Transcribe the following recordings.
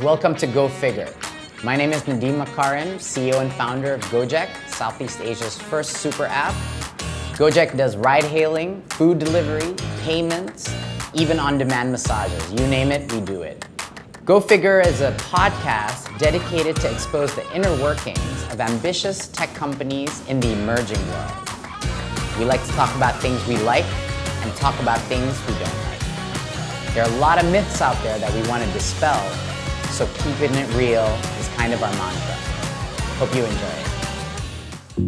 Welcome to Go Figure. My name is Nadiem Makarim, CEO and founder of Gojek, Southeast Asia's first super app. Gojek does ride hailing, food delivery, payments, even on-demand massages. You name it, we do it. Go Figure is a podcast dedicated to expose the inner workings of ambitious tech companies in the emerging world. We like to talk about things we like and talk about things we don't like. There are a lot of myths out there that we want to dispel, so keeping it real is kind of our mantra. Hope you enjoy it.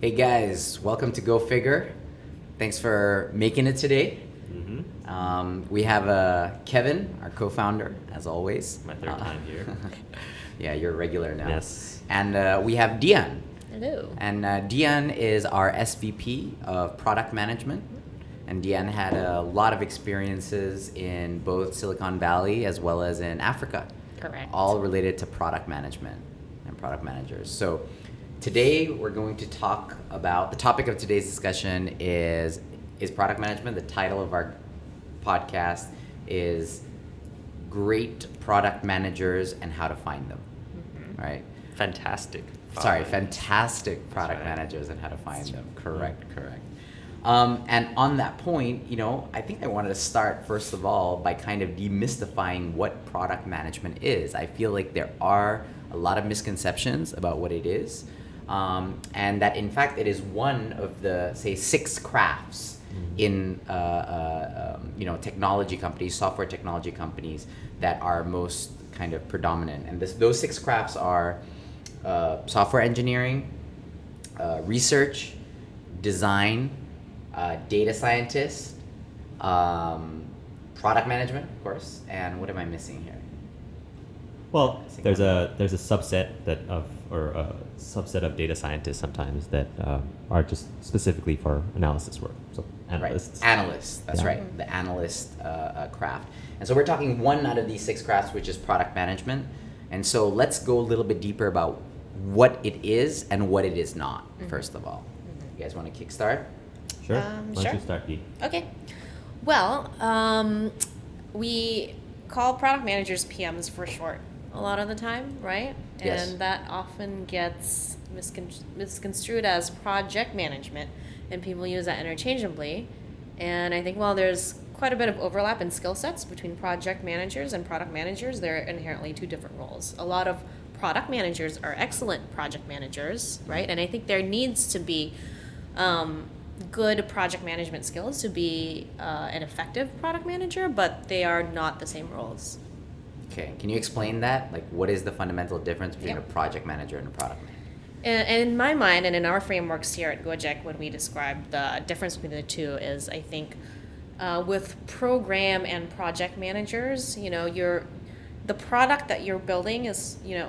Hey guys, welcome to Go Figure. Thanks for making it today. Mm-hmm. Um, we have uh, Kevin, our co-founder, as always. My third Uh, time here. yeah, you're a regular now. Yes. And uh, we have Dian. Hello. And uh, Dian is our SVP of product management. And Dian had a lot of experiences in both Silicon Valley as well as in Africa. Correct. All related to product management and product managers. So today we're going to talk about the topic of today's discussion is is product management. The title of our podcast is great product managers and how to find them. Mm-hmm. Right? Fantastic. Sorry, fantastic product right. managers and how to find them. Correct, correct. Um, and on that point, you know, I think I wanted to start first of all by kind of demystifying what product management is. I feel like there are a lot of misconceptions about what it is, um, and that in fact it is one of the say six crafts in uh, uh, um, you know technology companies, software technology companies that are most kind of predominant. And this, those six crafts are uh, software engineering, uh, research, design, uh, data scientist, um, product management, of course, and what am I missing here? Well, there's a there's a subset that of or a subset of data scientists sometimes that um, are just specifically for analysis work. So analysts. Right. Analysts. That's Yeah. right. The analyst uh, uh, craft. And so we're talking one out of these six crafts, which is product management. And so let's go a little bit deeper about what it is and what it is not. First of all, you guys want to kickstart? Sure. Um, Why don't sure. you start, Dee? Okay. Well, um, we call product managers PMs for short a lot of the time, right? Yes. And that often gets miscon- misconstrued as project management, and people use that interchangeably. And I think while there's quite a bit of overlap in skill sets between project managers and product managers, they're inherently two different roles. A lot of product managers are excellent project managers, right? And I think there needs to be um, good project management skills to be uh, an effective product manager, but they are not the same roles. Okay. Can you explain that? Like, what is the fundamental difference between Yep. a project manager and a product manager? And, in my mind, and in our frameworks here at Gojek, when we describe the difference between the two, is I think uh, with program and project managers, you know, you're the product that you're building is, you know,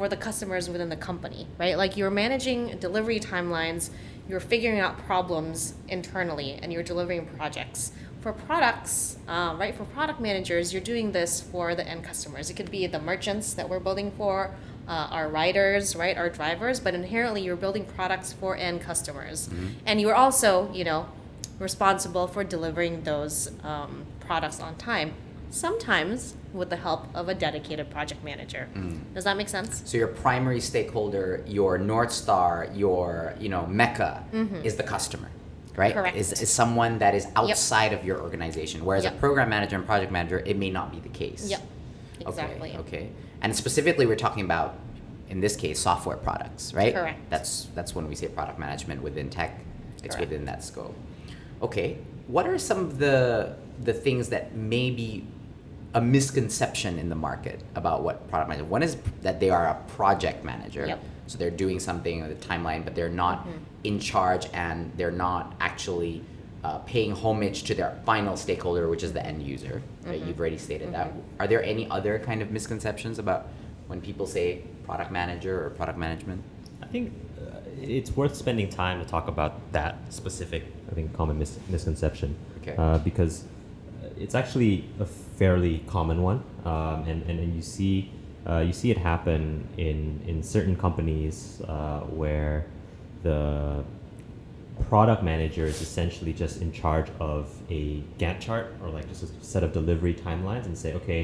for the customers within the company, right? Like you're managing delivery timelines, you're figuring out problems internally, and you're delivering projects. For products, um, right? For product managers, you're doing this for the end customers. It could be the merchants that we're building for, uh, our riders, right? Our drivers, but inherently you're building products for end customers, and you're also, you know, responsible for delivering those um, products on time. Sometimes with the help of a dedicated project manager. Does that make sense? So your primary stakeholder, your north star, your you know mecca is the customer, right? Mm-hmm. Correct. Is, is someone that is outside of your organization. Whereas a program manager and project manager, it may not be the case. Yep. Okay, Exactly. Okay. And specifically, we're talking about, in this case, software products, right? Correct. That's that's when we say product management within tech. It's Correct. within that scope. Okay. What are some of the the things that may be a misconception in the market about what product manager? One is that they are a project manager. Yep. So they're doing something on the timeline, but they're not Mm-hmm. in charge and they're not actually uh, paying homage to their final stakeholder, which is the end user. Right? Mm-hmm. You've already stated that. Are there any other kind of misconceptions about when people say product manager or product management? I think uh, it's worth spending time to talk about that specific, I think, common mis- misconception. Okay. Uh, because uh, it's actually a fairly common one, um, and, and and you see uh, you see it happen in in certain companies uh, where the product manager is essentially just in charge of a Gantt chart or like just a set of delivery timelines and say, okay,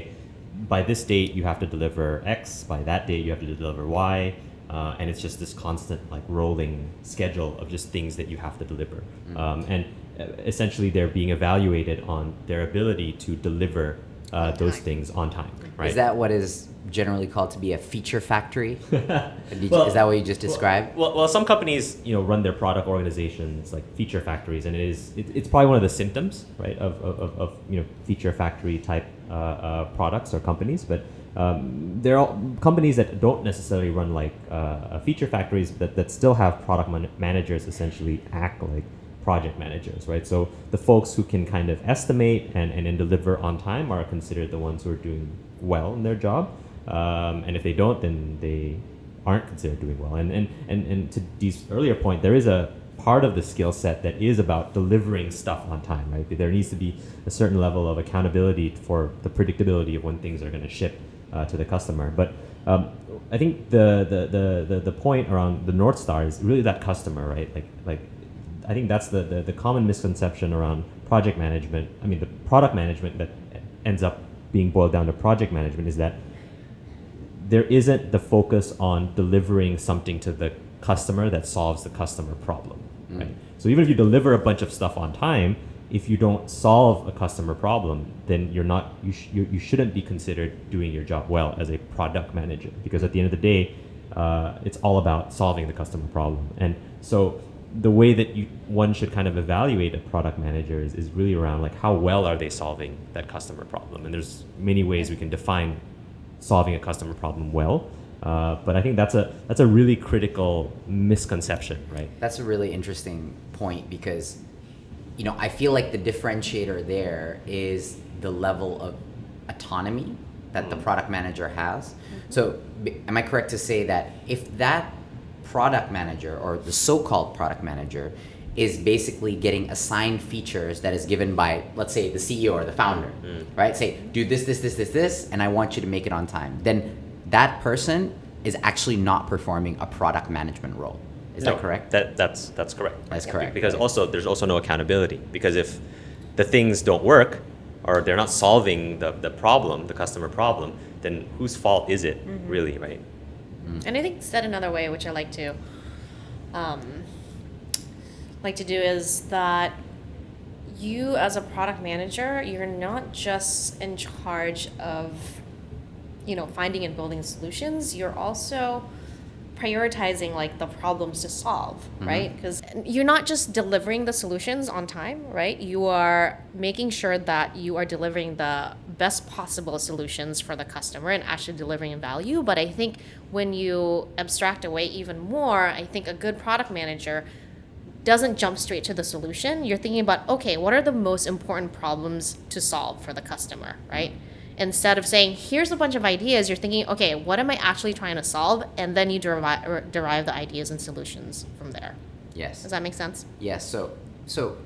by this date you have to deliver X, by that date you have to deliver Y, uh, and it's just this constant like rolling schedule of just things that you have to deliver. Mm. Um, and essentially they're being evaluated on their ability to deliver uh, those things on time. Right? Is that what is generally called to be a feature factory? Did you- Well- is that what you just described? Well, well, some companies, you know, run their product organizations like feature factories, and it is it, it's probably one of the symptoms, right, of, of, of- of you know feature factory type uh, uh, products or companies. But um, there are companies that don't necessarily run like uh, uh, feature factories that, that still have product man- managers essentially act like project managers, right? So the folks who can kind of estimate and, and then deliver on time are considered the ones who are doing well in their job. Um, and if they don't, then they aren't considered doing well. And, and, and, and to Dee's earlier point, there is a part of the skill set that is about delivering stuff on time, right? There needs to be a certain level of accountability for the predictability of when things are going to ship uh, to the customer. But um, I think the, the, the, the, the point around the North Star is really that customer, right? Like, like I think that's the, the, the common misconception around project management. I mean, the product management that ends up being boiled down to project management is that there isn't the focus on delivering something to the customer that solves the customer problem. Mm. Right? So even if you deliver a bunch of stuff on time, if you don't solve a customer problem, then you're not you, sh- you, you shouldn't be considered doing your job well as a product manager because at the end of the day, uh, it's all about solving the customer problem. And so the way that you one should kind of evaluate a product manager is, is really around like how well are they solving that customer problem and there's many ways we can define solving a customer problem well uh, but i think that's a that's a really critical misconception right That's a really interesting point because, you know, I feel like the differentiator there is the level of autonomy that the Mm. product manager has. So, am I correct to say that if that product manager or the so-called product manager is basically getting assigned features that is given by, let's say, the CEO or the founder, mm. right? Say, do this, this, this, this, this, and I want you to make it on time. Then that person is actually not performing a product management role. Is No, that correct? That that's that's correct. That's Be- correct. Because also there's also no accountability because if the things don't work or they're not solving the, the problem, the customer problem, then whose fault is it mm-hmm. really, right? And I think said another way, which I like to um, like to do, is that you as a product manager, you're not just in charge of you know finding and building solutions. You're also prioritizing like the problems to solve right? Because you're not just delivering the solutions on time right? You are making sure that you are delivering the best possible solutions for the customer and actually delivering value but i think when you abstract away even more i think a good product manager doesn't jump straight to the solution. You're thinking about, okay, what are the most important problems to solve for the customer, right? Instead of saying, here's a bunch of ideas, you're thinking, okay, what am I actually trying to solve? And then you derive, or derive the ideas and solutions from there. Yes. Does that make sense? Yes. So, so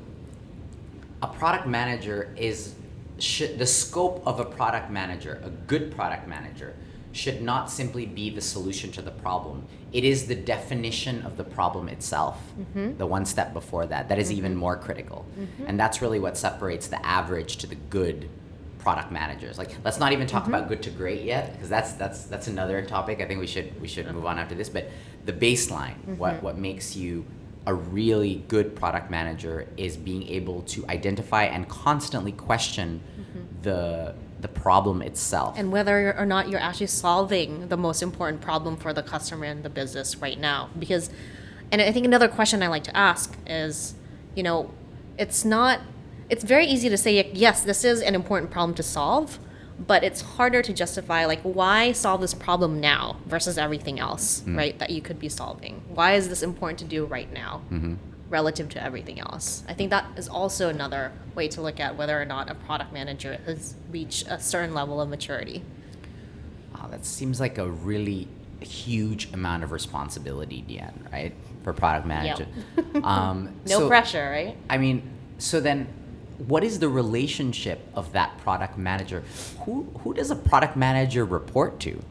a product manager is should the scope of a product manager, a good product manager, should not simply be the solution to the problem. It is the definition of the problem itself. Mm-hmm. The one step before that, that is mm-hmm. even more critical, mm-hmm. and that's really what separates the average to the good product managers. Like, let's not even talk about good to great yet, because that's that's that's another topic. I think we should we should move on after this. But the baseline, what what makes you a really good product manager is being able to identify and constantly question mm-hmm. the the problem itself. And whether or not you're actually solving the most important problem for the customer and the business right now. Because, and I think another question I like to ask is, you know, it's not, it's very easy to say, yes, this is an important problem to solve, but it's harder to justify, like, why solve this problem now versus everything else, mm. right, that you could be solving? Why is this important to do right now? Mm-hmm. relative to everything else. I think that is also another way to look at whether or not a product manager has reached a certain level of maturity. Wow, that seems like a really huge amount of responsibility, Dian, right? For product manager. um, No so- pressure, right? I mean, so then what is the relationship of that product manager? Who who does a product manager report to?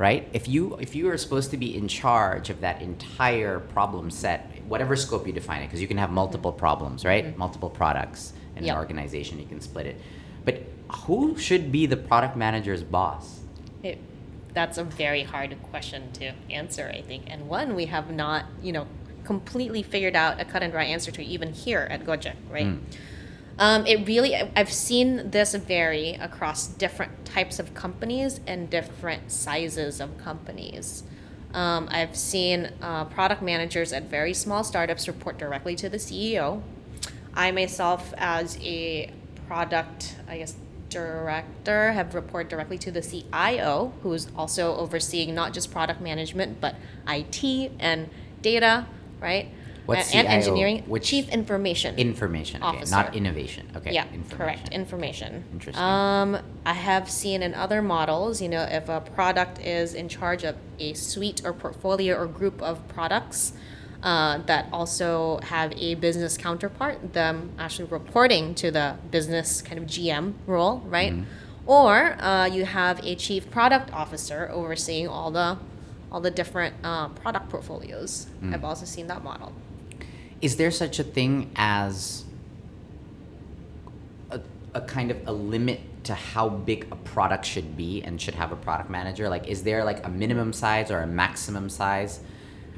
right? If you if you are supposed to be in charge of that entire problem set, whatever scope you define it, because you can have multiple problems, right? Multiple products in Yep. an organization, you can split it. But who should be the product manager's boss? It, that's a very hard question to answer, I think, and one we have not, you know, completely figured out a cut and dry answer to even here at Gojek, right? Mm. Um, it really, I've seen this vary across different types of companies and different sizes of companies. Um, I've seen uh, product managers at very small startups report directly to the CEO. I myself, as a product, I guess, director, have report directly to the CIO, who is also overseeing not just product management but IT and data, right? What's and CIO? engineering. Which- Chief Information Information, okay, not innovation. Okay, yeah, information. correct. Information. Interesting. Um, I have seen in other models, you know, if a product is in charge of a suite or portfolio or group of products uh, that also have a business counterpart, them actually reporting to the business kind of GM role, right? Mm-hmm. Or uh, you have a chief product officer overseeing all the all the different uh, product portfolios. Mm. I've also seen that model. Is there such a thing as a, a kind of a limit to how big a product should be and should have a product manager? Like, is there like a minimum size or a maximum size?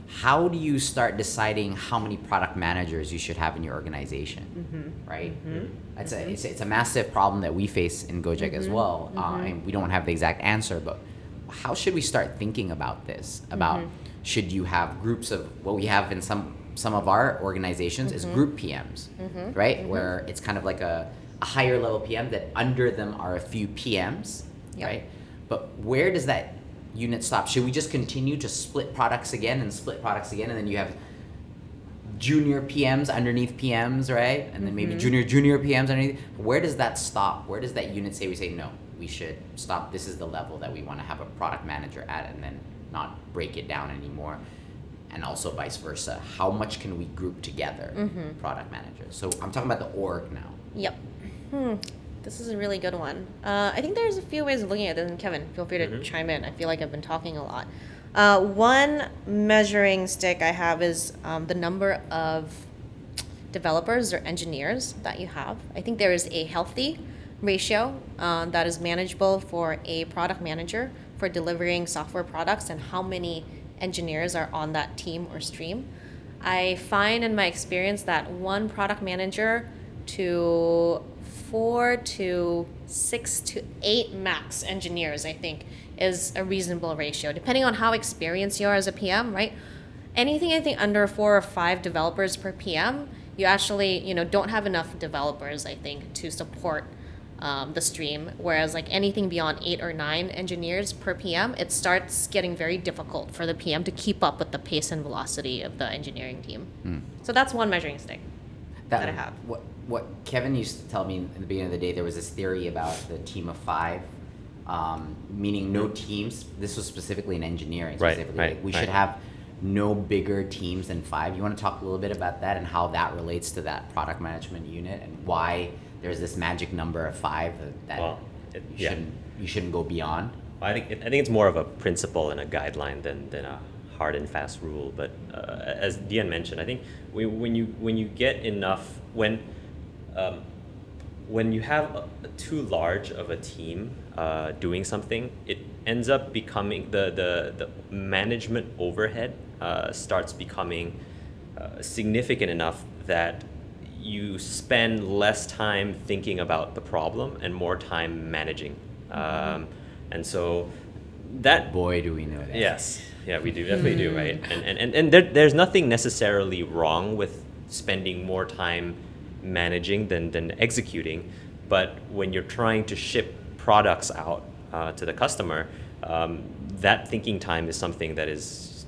How do you start deciding how many product managers you should have in your organization? Mm-hmm. Mm-hmm. Right? Mm-hmm. It's, a, it's, a, it's a massive problem that we face in Gojek as well. Uh, and we don't have the exact answer, but how should we start thinking about this? About should you have groups of what we have in some some of our organizations is mm-hmm. group PMs, mm-hmm. right? Mm-hmm. Where it's kind of like a, a higher level PM that under them are a few PMs, Yep. right? But where does that unit stop? Should we just continue to split products again and split products again, and then you have junior PMs underneath PMs, right? And then maybe junior junior PMs underneath. Where does that stop? Where does that unit say we say no? We should stop. This is the level that we want to have a product manager at, and then not break it down anymore. And also vice versa. How much can we group together, product managers? So I'm talking about the org now. Yep. Hmm. This is a really good one. Uh, I think there's a few ways of looking at this, and Kevin, feel free to chime in. I feel like I've been talking a lot. Uh, one measuring stick I have is um, the number of developers or engineers that you have. I think there is a healthy ratio uh, that is manageable for a product manager for delivering software products and how many engineers are on that team or stream. I find in my experience that one product manager to four to six to eight max engineers, I think, is a reasonable ratio, depending on how experienced you are as a PM, right? Anything I think under four or five developers per PM, you actually you know don't have enough developers, I think, to support um, the stream. Whereas like anything beyond eight or nine engineers per PM, it starts getting very difficult for the PM to keep up with the pace and velocity of the engineering team. So that's one measuring stick that, I have. What what Kevin used to tell me in the beginning of the day, there was this theory about the team of five, um, meaning no teams. This was specifically in engineering. Right, Specifically. right, Like, we right. should have no bigger teams than five. You want to talk a little bit about that and how that relates to that product management unit and why there's this magic number of five that, Well, it- you yeah. shouldn't you shouldn't go beyond. I think I think it's more of a principle and a guideline than, than a hard and fast rule. But uh, as Dian mentioned, I think we, when you when you get enough when um, when you have a, too large of a team uh, doing something, it ends up becoming the the, the management overhead uh, starts becoming uh, significant enough that you spend less time thinking about the problem and more time managing. Um, and so that Boy, do we know that. Yes. Yeah, we do definitely do, right? And and, and, and there, there's nothing necessarily wrong with spending more time managing than, than executing. But when you're trying to ship products out uh, to the customer, um, that thinking time is something that is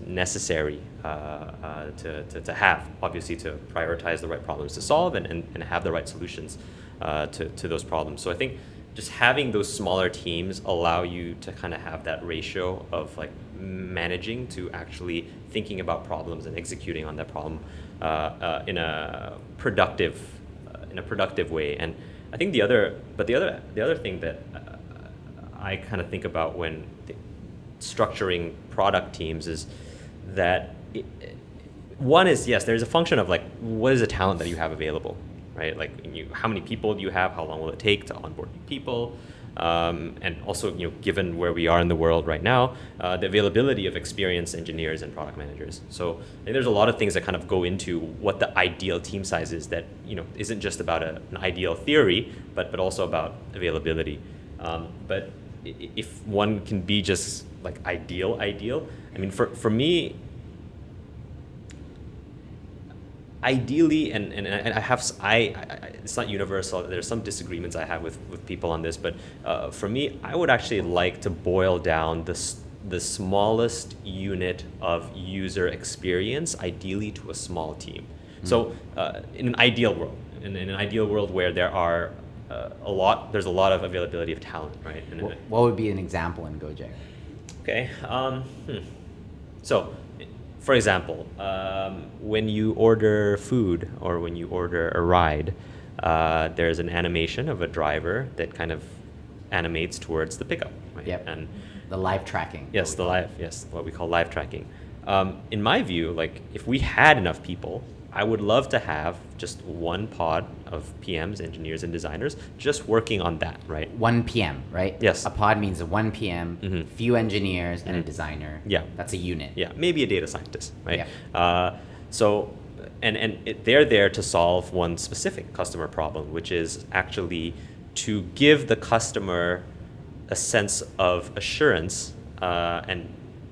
necessary uh, uh, to, to, to have, obviously, to prioritize the right problems to solve and, and, and have the right solutions uh, to, to those problems. So I think just having those smaller teams allow you to kind of have that ratio of like managing to actually thinking about problems and executing on that problem uh, uh, in a productive uh, in a productive way. And I think the other, but the other the other thing that I kind of think about when structuring product teams is that it, one is yes, there's a function of like what is the talent that you have available, right? Like you, how many people do you have? How long will it take to onboard new people? Um, and also, you know, given where we are in the world right now, uh, the availability of experienced engineers and product managers. So there's a lot of things that kind of go into what the ideal team size is. That you know isn't just about a, an ideal theory, but but also about availability. Um, but if one can be just like ideal, ideal. I mean, for for me, ideally, and, and, and I have, I, I- it's not universal, there's some disagreements I have with, with people on this, but uh, for me, I would actually like to boil down the, the smallest unit of user experience, ideally to a small team. So uh, in an ideal world, in, in an ideal world where there are uh, a lot, there's a lot of availability of talent, right? And- What, what would be an example in Gojek? Okay. Um, hmm. So, for example, um, when you order food or when you order a ride, uh, there's an animation of a driver that kind of animates towards the pickup. Right? Yep. And The live tracking. yes, the live, yes, what we call live tracking. Um, in my view, like if we had enough people, I would love to have just one pod of PMs, engineers, and designers just working on that, right? 1 PM, right? Yes. A pod means a 1 PM, Mhm. few engineers, and a Mhm. designer. Yeah. That's a unit. Yeah, maybe a data scientist, right? Yeah. Uh, so, and and it, they're there to solve one specific customer problem, which is actually to give the customer a sense of assurance uh, and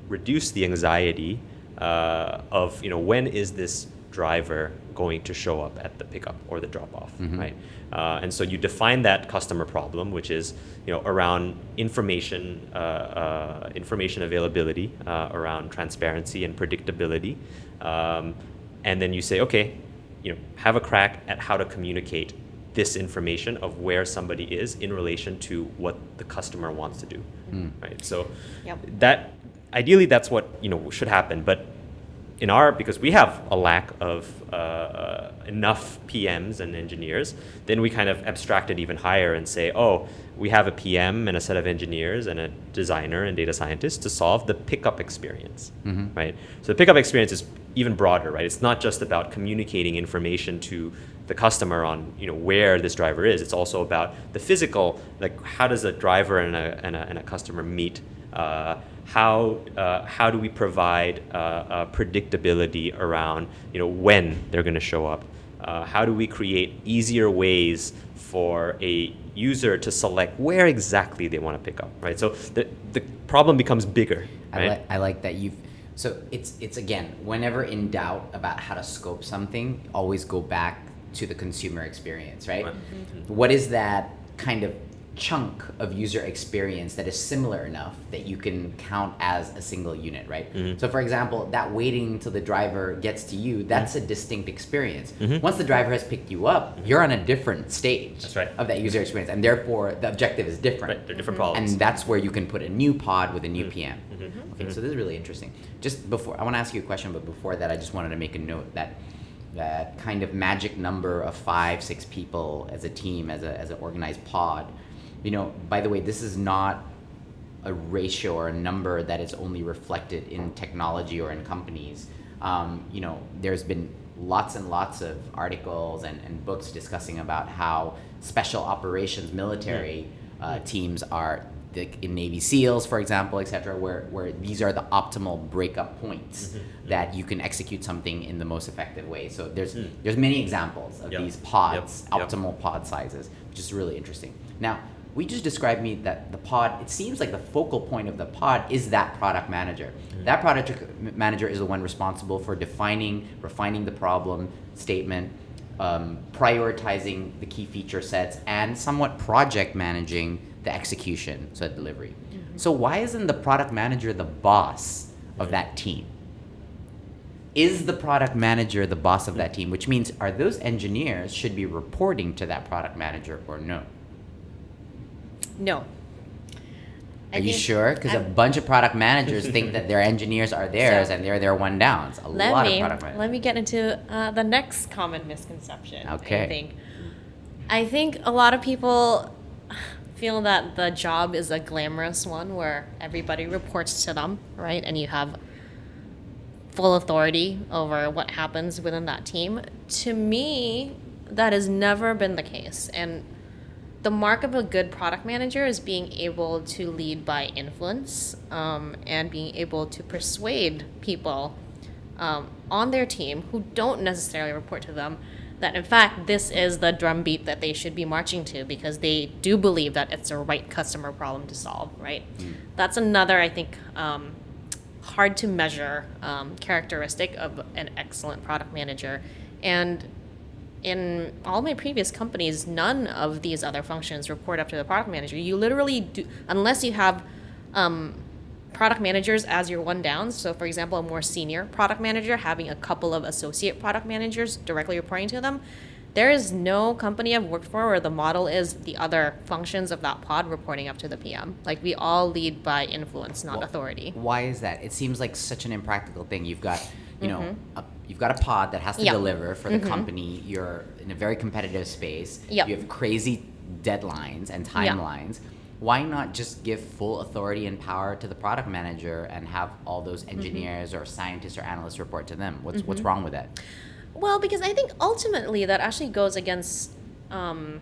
reduce the anxiety uh, of you know when is this driver going to show up at the pickup or the drop off, Mhm. right? Uh, and so you define that customer problem, which is you know around information, uh, uh, information availability, uh, around transparency and predictability, um, and then you say, okay, you know, have a crack at how to communicate this information of where somebody is in relation to what the customer wants to do, Mm. right? So Yep. that ideally that's what you know should happen, but in our because we have a lack of uh, uh, enough PMs and engineers, then we kind of abstract it even higher and say, oh, we have a PM and a set of engineers and a designer and data scientist to solve the pickup experience, Mhm. right? So the pickup experience is even broader, right? It's not just about communicating information to the customer on you know where this driver is. It's also about the physical, like how does a driver and a, and a, and a customer meet? Uh, how uh, how do we provide uh, uh, predictability around you know when they're going to show up? Uh, how do we create easier ways for a user to select where exactly they want to pick up? Right. So the the problem becomes bigger. I, Right. like I like that you've. So it's it's again, whenever in doubt about how to scope something, always go back to the consumer experience, right? Right. What is that kind of chunk of user experience that is similar enough that you can count as a single unit, right? Mhm. So for example, that waiting until the driver gets to you, that's a distinct experience. Mhm. Once the driver has picked you up, you're on a different stage right. of that user experience, and therefore the objective is different. Right. They're different problems. And that's where you can put a new pod with a new. PM. Mhm. Okay, so this is really interesting. Just before, I want to ask you a question, but before that, I just wanted to make a note that that kind of magic number of five, six people as a team, as a as an organized pod. You know, by the way, this is not a ratio or a number that is only reflected in technology or in companies. Um, you know, there's been lots and lots of articles and, and books discussing about how special operations military uh, teams are the, in Navy SEALs, for example, et cetera, where, where these are the optimal breakup points Mhm. that you can execute something in the most effective way. So there's Mm. there's many examples of Yep. these pods, Yep. Yep. optimal pod sizes, which is really interesting. Now, we just described me that the pod, it seems like the focal point of the pod is that product manager. Mm-hmm. That product manager is the one responsible for defining, refining the problem statement, um, prioritizing the key feature sets, and somewhat project managing the execution, so delivery. So why isn't the product manager the boss of that team? Is the product manager the boss of that team? Which means are those engineers should be reporting to that product manager or no? No. I Are you sure? Because a I'm- bunch of product managers think that their engineers are theirs So- and they're their one downs. A let lot me of product managers. let me get into uh, the next common misconception. Okay. I think I think a lot of people feel that the job is a glamorous one where everybody reports to them, right? And you have full authority over what happens within that team. To me, that has never been the case. And the mark of a good product manager is being able to lead by influence um, and being able to persuade people um, on their team who don't necessarily report to them that in fact this is the drumbeat that they should be marching to because they do believe that it's the right customer problem to solve right? That's another i think um, hard to measure um, characteristic of an excellent product manager. And in all my previous companies, none of these other functions report up to the product manager. You literally do, unless you have um, product managers as your one down. So, for example, a more senior product manager having a couple of associate product managers directly reporting to them. There is no company I've worked for where the model is the other functions of that pod reporting up to the PM. Like we all lead by influence, not Well, authority. Why is that? It seems like such an impractical thing. You've got, you know, a, you've got a pod that has to Yeah. deliver for the mm-hmm. company. You're in a very competitive space. Yep. You have crazy deadlines and timelines. Why not just give full authority and power to the product manager and have all those mm-hmm. engineers or scientists or analysts report to them? What's what's mm-hmm. wrong with that? Well, because I think ultimately that actually goes against. Um,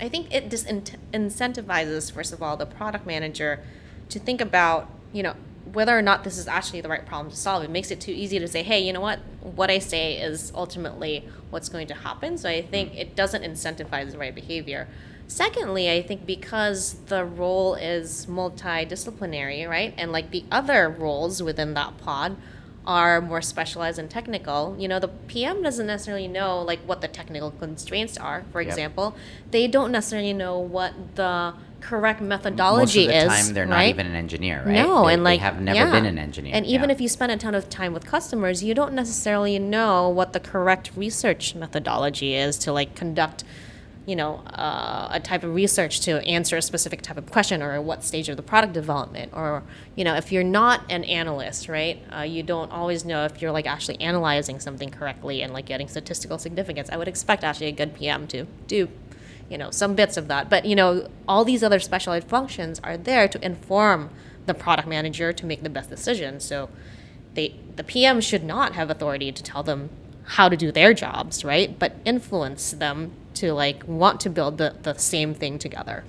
I think it disincentivizes, first of all, the product manager to think about, you know, whether or not this is actually the right problem to solve. It makes it too easy to say, hey, you know what? What I say is ultimately what's going to happen. So I think mm. it doesn't incentivize the right behavior. Secondly, I think because the role is multidisciplinary, right? And like the other roles within that pod are more specialized and technical. You know, the PM doesn't necessarily know like what the technical constraints are, for Yep. example. They don't necessarily know what the correct methodology Most of the is. time, they're not even an engineer, right? No, They- and like they have never yeah. been an engineer. And even yeah. if you spend a ton of time with customers, you don't necessarily know what the correct research methodology is to like conduct, you know, uh, a type of research to answer a specific type of question or what stage of the product development or you know if you're not an analyst, right? Uh, you don't always know if you're like actually analyzing something correctly and like getting statistical significance. I would expect actually a good PM to do you know some bits of that but you know all these other specialized functions are there to inform the product manager to make the best decision so they the pm should not have authority to tell them how to do their jobs right but influence them to like want to build the, the same thing together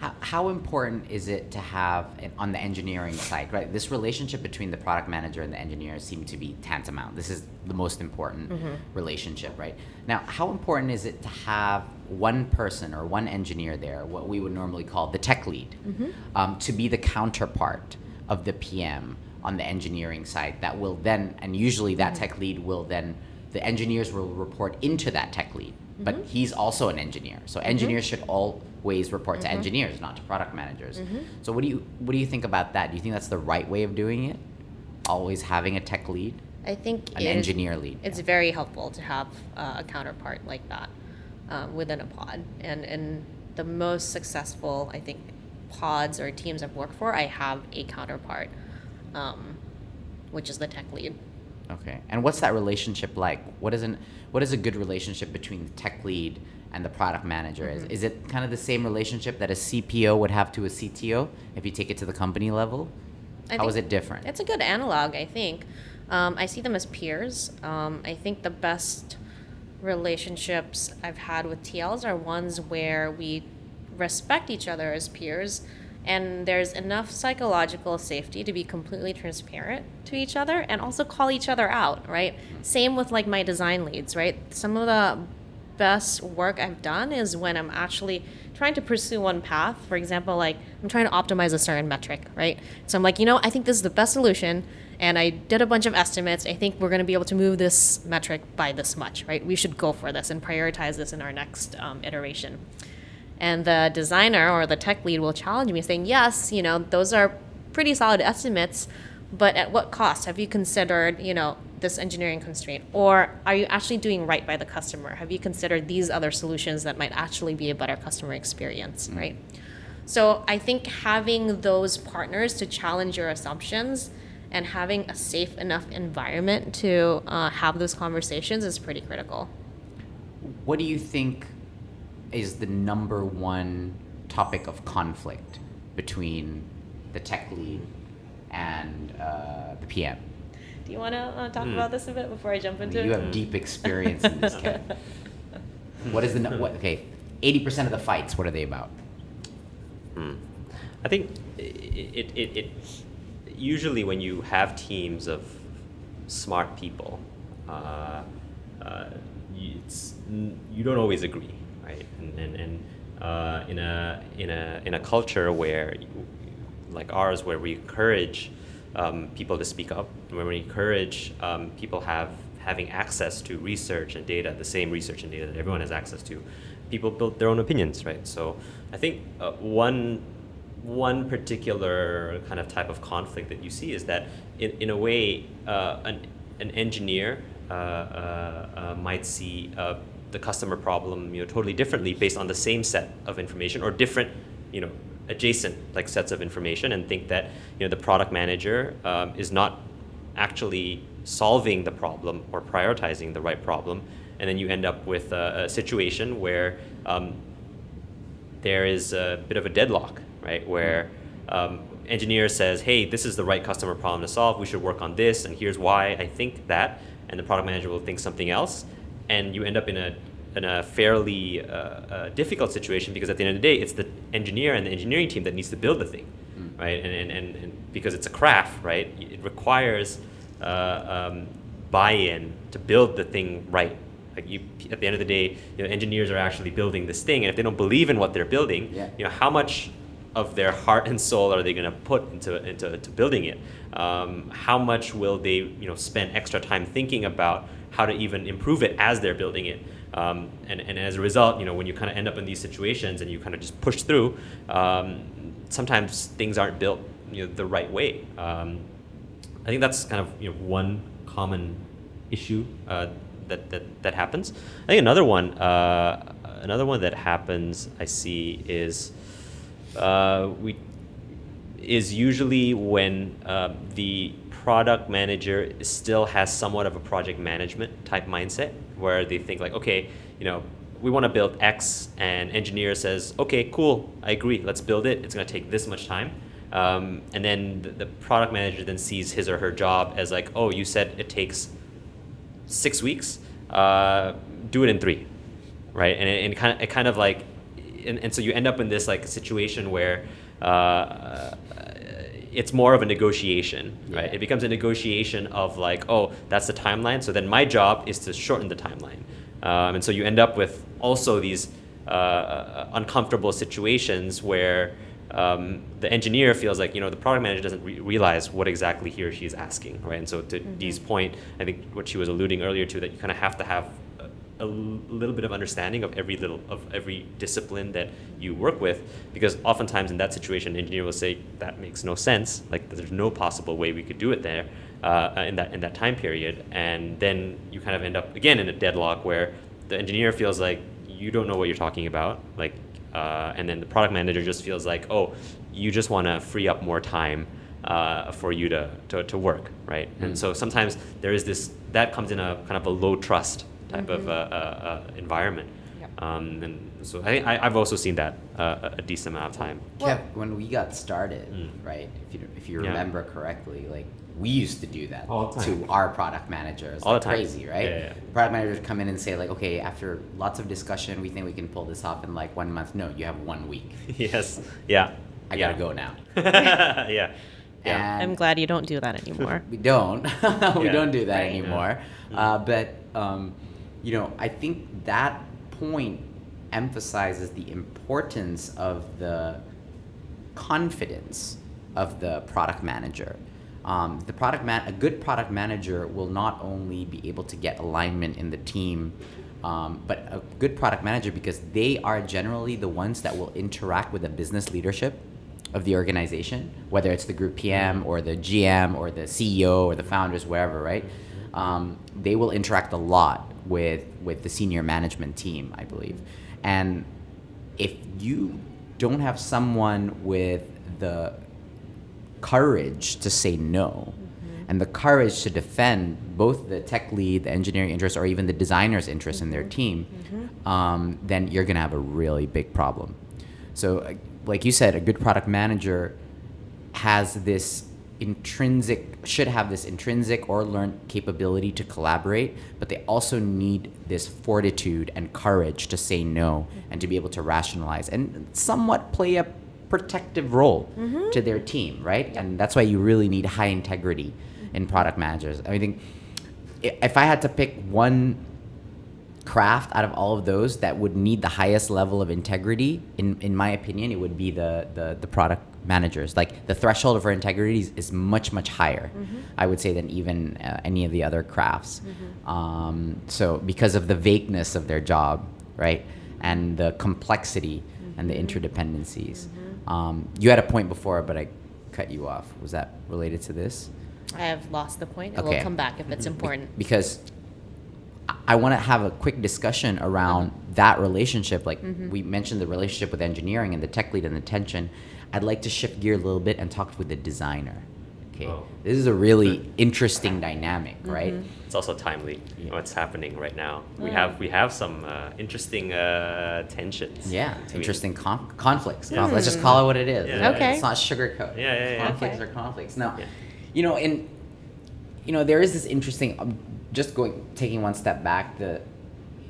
How, how important is it to have an, on the engineering side, right? This relationship between the product manager and the engineer seem to be tantamount. This is the most important mm-hmm. relationship, right? Now, how important is it to have one person or one engineer there, what we would normally call the tech lead, mm-hmm. um, to be the counterpart of the PM on the engineering side that will then, and usually that mm-hmm. tech lead will then, the engineers will report into that tech lead. But he's also an engineer, so engineers should always report to engineers, not to product managers. So what do you what do you think about that? Do you think that's the right way of doing it? Always having a tech lead, i think an it is- engineer lead. it's very helpful to have uh, a counterpart like that um, within a pod. And in the most successful, I think, pods or teams I've worked for, I have a counterpart, um, which is the tech lead. Okay. And what's that relationship like? What is an what is a good relationship between the tech lead and the product manager? Is, is it kind of the same relationship that a CPO would have to a CTO if you take it to the company level? I How is it different? It's a good analog, I think. Um, I see them as peers. Um, I think the best relationships I've had with TLs are ones where we respect each other as peers and there's enough psychological safety to be completely transparent to each other and also call each other out, right? Same with like my design leads, right? Some of the best work I've done is when I'm actually trying to pursue one path. For example, like I'm trying to optimize a certain metric, right? So I'm like, you know, I think this is the best solution, and I did a bunch of estimates. I think we're going to be able to move this metric by this much, right? We should go for this and prioritize this in our next um, iteration. And the designer or the tech lead will challenge me, saying, yes, you know, those are pretty solid estimates, but at what cost? Have you considered, you know, this engineering constraint? Or are you actually doing right by the customer? Have you considered these other solutions that might actually be a better customer experience, right? So I think having those partners to challenge your assumptions and having a safe enough environment to uh, have those conversations is pretty critical. what do you think is the number one topic of conflict between the tech lead and uh, the PM. Do you want to uh, talk Hmm. about this a bit before I jump into You it? have deep experience in this, Ken. What is the no- what? Okay, eighty percent of the fights. What are they about? Hmm. I think i- it, it, it, usually when you have teams of smart people, uh, uh, it's, you don't always agree, right? And, and, and uh, in, a, in, a, in a culture where, like ours, where we encourage um, people to speak up, where we encourage um, people have having access to research and data, the same research and data that everyone has access to, people build their own opinions, right? So I think uh, one one particular kind of type of conflict that you see is that in, in a way uh, an, an engineer uh, uh, uh, might see the customer problem you know totally differently based on the same set of information or different you know adjacent like sets of information and think that you know the product manager um, is not actually solving the problem or prioritizing the right problem and then you end up with a, a situation where um, there is a bit of a deadlock, right? Where um, engineer says, "Hey, this is the right customer problem to solve. We should work on this, and here's why I think that," and the product manager will think something else, and you end up in a in a fairly uh, uh, difficult situation because at the end of the day, it's the engineer and the engineering team that needs to build the thing, right? And, and, and, and because it's a craft, right? It requires uh, um, buy-in to build the thing right. Like you, at the end of the day, you know, engineers are actually building this thing, and if they don't believe in what they're building, Yeah. you know, how much of their heart and soul are they going to put into into to building it? Um, how much will they, you know, spend extra time thinking about how to even improve it as they're building it? Um, and, and as a result, you know, when you kind of end up in these situations and you kind of just push through, um, sometimes things aren't built, you know, the right way. Um, I think that's kind of you know one common issue uh, that, that that happens. I think another one uh, another one that happens I see is uh, we is usually when um, the product manager still has somewhat of a project management type mindset where they think like okay you know we want to build x and engineer says okay cool i agree let's build it it's going to take this much time. Um, and then the, the product manager then sees his or her job as like oh you said it takes six weeks uh, do it in three right? And it, and kind of it kind of like and, and so you end up in this like situation where uh, it's more of a negotiation right? It becomes a negotiation of like oh that's the timeline so then my job is to shorten the timeline. Um, and so you end up with also these uh, uncomfortable situations where um, the engineer feels like you know the product manager doesn't re- realize what exactly he or she is asking right? And so to Dee's point I think what she was alluding earlier to that you kind of have to have a, little bit of understanding of every little of every discipline that you work with because oftentimes in that situation an engineer will say that makes no sense. Like there's no possible way we could do it there uh, in that in that time period. And then you kind of end up again in a deadlock where the engineer feels like you don't know what you're talking about. Like uh, and then the product manager just feels like oh you just want to free up more time uh, for you to, to, to work right? Mm. and so sometimes there is this that comes in a kind of a low trust type of uh, uh, uh, environment Yep. um, and so I, I, I've also seen that uh, a decent amount of time Kev, when we got started, Mm. right? If you if you Yeah. remember correctly, like we used to do that All to our product managers. All like the time. Crazy, right? Yeah, yeah, yeah. Product managers come in and say like, okay, after lots of discussion, we think we can pull this off in like one month. No, you have one week. yes yeah I yeah. gotta go now. yeah yeah And I'm glad you don't do that anymore. we don't. we Yeah. don't do that Right. anymore. Yeah. Uh, but um, you know, I think that point emphasizes the importance of the confidence of the product manager. Um, the product man, a good product manager will not only be able to get alignment in the team, um, but a good product manager because they are generally the ones that will interact with the business leadership of the organization, whether it's the group PM or the GM or the CEO or the founders, wherever, right? Um, they will interact a lot with with the senior management team, I believe, and if you don't have someone with the courage to say no mm-hmm. and the courage to defend both the tech lead, the engineering interest, or even the designer's interest in their mm-hmm. team, mm-hmm. um, then you're going to have a really big problem. So, like you said, a good product manager has this intrinsic should have this intrinsic or learned capability to collaborate but they also need this fortitude and courage to say no mm-hmm. and to be able to rationalize and somewhat play a protective role mm-hmm. to their team right? And that's why you really need high integrity in mm-hmm. product managers. I think if i had to pick one craft out of all of those that would need the highest level of integrity in in my opinion it would be the the, the product managers. Like the threshold for integrity is, is much much higher i would say than even uh, any of the other crafts. Um, so because of the vagueness of their job right and the complexity and the interdependencies. Um, you had a point before but i cut you off. Was that related to this? I have lost the point, and Okay. we'll come back if it's important. because I want to have a quick discussion around that relationship. Like we mentioned, the relationship with engineering and the tech lead and the tension. I'd like to shift gear a little bit and talk with the designer. Okay, Oh. this is a really interesting dynamic, right? It's also timely what's happening right now. We Mm. have we have some uh, interesting uh, tensions. Yeah, interesting con- conflicts. Yeah. Let's just call it what it is. Yeah. Okay. It's not sugarcoat. Yeah, yeah, yeah. Conflicts Okay. are conflicts. Now, Yeah. you know, and you know, there is this interesting. Um, just going, taking one step back, the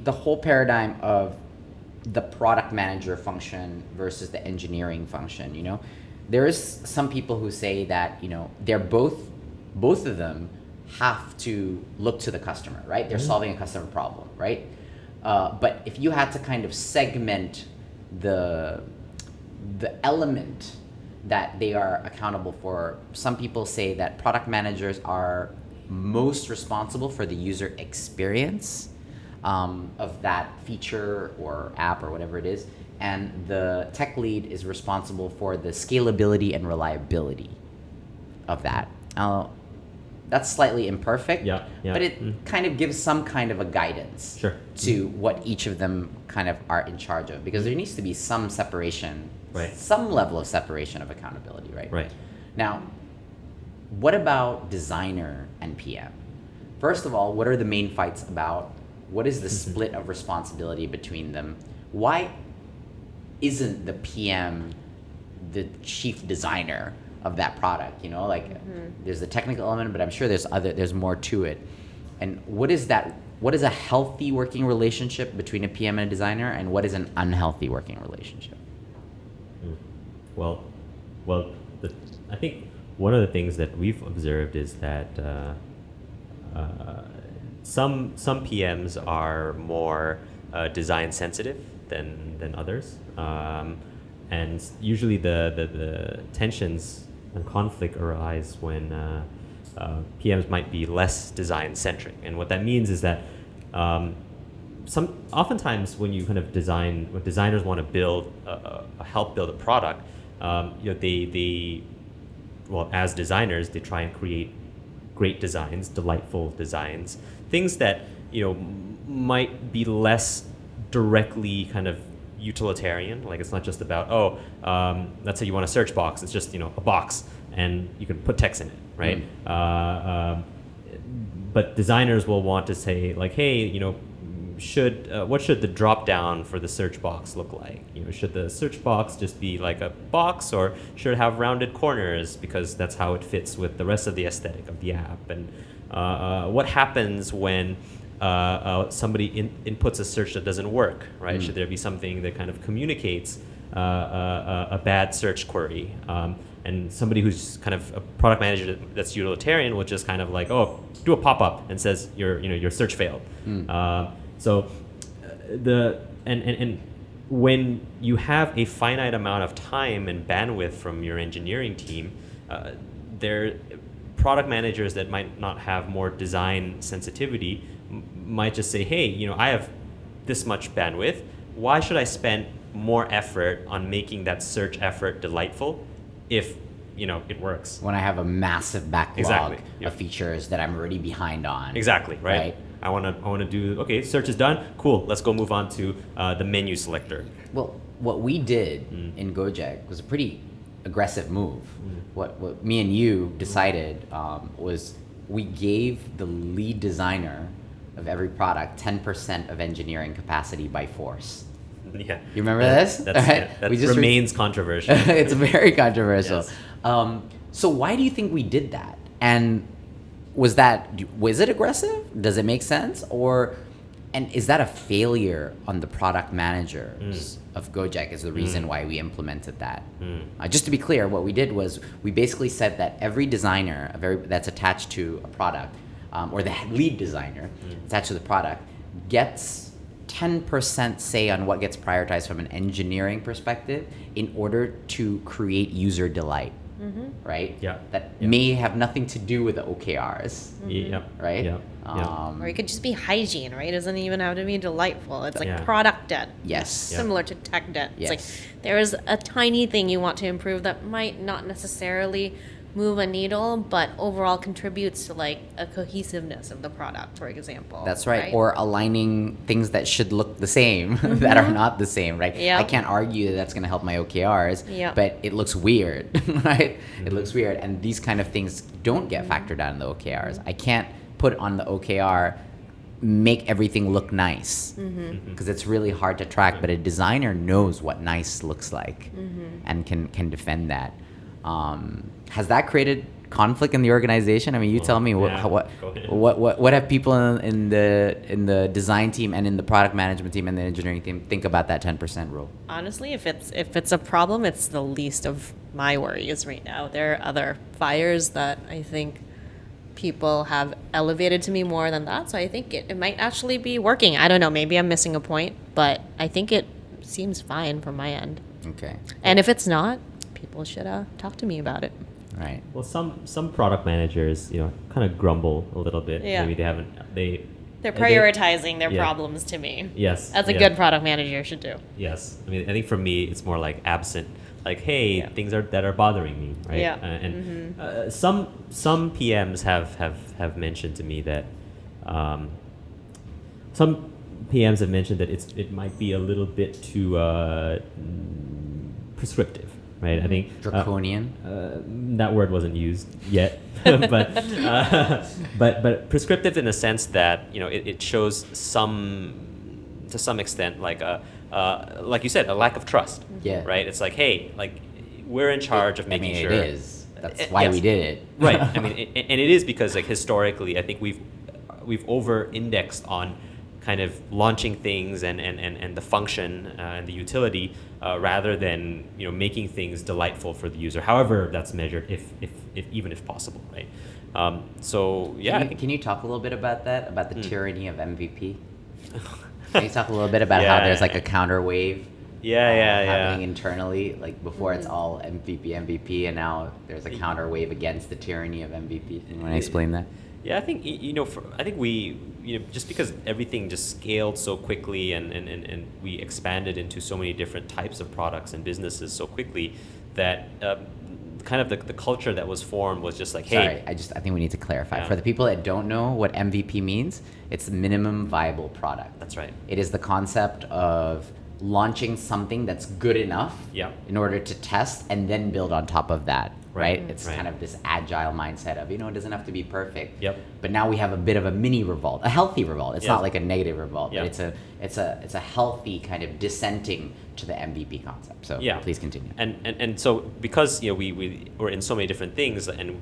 the whole paradigm of the product manager function versus the engineering function. You know, there is some people who say that you know they're both both of them have to look to the customer, right? They're solving a customer problem, right? Uh, but if you had to kind of segment the the element that they are accountable for, some people say that product managers are most responsible for the user experience um, of that feature or app or whatever it is, and the tech lead is responsible for the scalability and reliability of that. Now, that's slightly imperfect, Yeah, yeah. but it Mm. kind of gives some kind of a guidance Sure. to what each of them kind of are in charge of because there needs to be some separation Right. some level of separation of accountability right Right. now what about designer and pm first of all what are the main fights about what is the split of responsibility between them? Why isn't the pm the chief designer of that product you know? Like there's the technical element but i'm sure there's other there's more to it. And what is that what is a healthy working relationship between a pm and a designer and what is an unhealthy working relationship? Mm. Well, well, the, I think one of the things that we've observed is that uh, uh, some some PMs are more uh, design sensitive than than others, um, and usually the, the, the tensions and conflict arise when uh, uh, PMs might be less design centric, and what that means is that. Um, some oftentimes when you kind of design when designers want to build a, a, help build a product um, you know they they well as designers they try and create great designs delightful designs things that you know might be less directly kind of utilitarian like it's not just about oh um, let's say you want a search box it's just you know a box and you can put text in it right? Uh, um, but designers will want to say like hey you know should uh, what should the drop down for the search box look like? You know should the search box just be like a box or should it have rounded corners because that's how it fits with the rest of the aesthetic of the app? And what happens when uh, uh, somebody in, inputs a search that doesn't work right? Should there be something that kind of communicates uh, uh, a bad search query? Um, and somebody who's kind of a product manager that's utilitarian will just kind of like oh do a pop-up and says your you know your search failed. Uh, so uh, the and, and and when you have a finite amount of time and bandwidth from your engineering team uh, there product managers that might not have more design sensitivity m- might just say hey you know i have this much bandwidth. Why should i spend more effort on making that search effort delightful if you know it works? When i have a massive backlog Exactly, yeah. of features that i'm already behind on. Exactly right, Right. i want to i want to do okay search is done. Cool. Let's go move on to uh, the menu selector. Well, what we did Mm. in Gojek was a pretty aggressive move. What, what me and you decided um, was we gave the lead designer of every product 10% of engineering capacity by force. Yeah. You remember Yeah, this? That's, Alright, yeah, that we just re- remains controversial. it's very controversial. Yes. Um, so why do you think we did that? And was that was it aggressive? Does it make sense? Or and is that a failure on the product managers of Gojek? Is the reason why we implemented that? Uh, just to be clear, what we did was we basically said that every designer, a very that's attached to a product, um, or the lead designer attached to the product, gets 10% say on what gets prioritized from an engineering perspective in order to create user delight, right? Yeah. That Yeah. may have nothing to do with the OKRs, Yeah. right? Yeah. yeah. Um, Or it could just be hygiene, right? It doesn't even have to be delightful. It's like Yeah. product debt. Yes. Yeah. Similar to tech debt. It's Yes. like there is a tiny thing you want to improve that might not necessarily move a needle, but overall contributes to like a cohesiveness of the product, for example. That's right. Or aligning things that should look the same that are mm-hmm. not the same, right? Yeah. I can't argue that that's going to help my OKRs, Yeah. but it looks weird, right? It looks mm-hmm. weird. And these kind of things don't get mm-hmm. factored out in the OKRs. I can't put on the OKR, make everything look nice because it's really hard to track, but a designer knows what nice looks like and can, can defend that. Um, has that created conflict in the organization? I mean, you tell me what, yeah, how- what, go ahead. what what what have people in, in the in the design team and in the product management team and the engineering team think about that 10% rule? honestly, if it's if it's a problem, it's the least of my worries right now. There are other fires that I think people have elevated to me more than that. So I think it, it might actually be working. I don't know. Maybe I'm missing a point, but I think it seems fine from my end. Okay. And if it's not, people should uh, talk to me about it. Right. Well, some some product managers, you know, kind of grumble a little bit. Yeah. Maybe they haven't. They. They're they- prioritizing their yeah. problems to me. Yes. As a yeah. good product manager should do. Yes. I mean, I think for me, it's more like absent. Like, hey, Yeah. things are that are bothering me, right? Yeah. Uh, and uh, some some PMs have have have mentioned to me that um, some PMs have mentioned that it's it might be a little bit too uh, mm, prescriptive, right? I think uh, Draconian. uh, that word wasn't used yet, but uh, but but prescriptive in the sense that you know it, it shows some to some extent like a uh, like you said a lack of trust Yeah. right it's like hey like we're in charge of I making mean, sure it is. That's Uh, why yes. we did it. right i mean it, and it is because like historically i think we've we've over indexed on kind of launching things and and, and, and the function uh, and the utility uh, rather than you know making things delightful for the user however that's measured if if, if even if possible right um, so yeah Can you, can you talk a little bit about that? About the Mm. tyranny of MVP? Can you talk a little bit about how there's like a counter wave? Yeah, uh, yeah, yeah. Happening internally, like before it's all MVP, MVP, and now there's a counter wave against the tyranny of MVP. You want to explain that? Yeah, I think you know. For, I think we, you know, just because everything just scaled so quickly and, and, and, and we expanded into so many different types of products and businesses so quickly that uh, kind of the, the culture that was formed was just like, hey, Sorry, I just I think we need to clarify Yeah. for the people that don't know what MVP means. It's minimum viable product. that's right. It is the concept of launching something that's good enough Yeah. in order to test and then build on top of that. Right? Right. It's Right. kind of this agile mindset of, you know, it doesn't have to be perfect. Yep. But now we have a bit of a mini revolt, a healthy revolt. It's not like a negative revolt, Yeah. but it's a it's a it's a healthy kind of dissenting to the MVP concept. So Yeah. please continue. And, and and so because you know we we we're in so many different things, and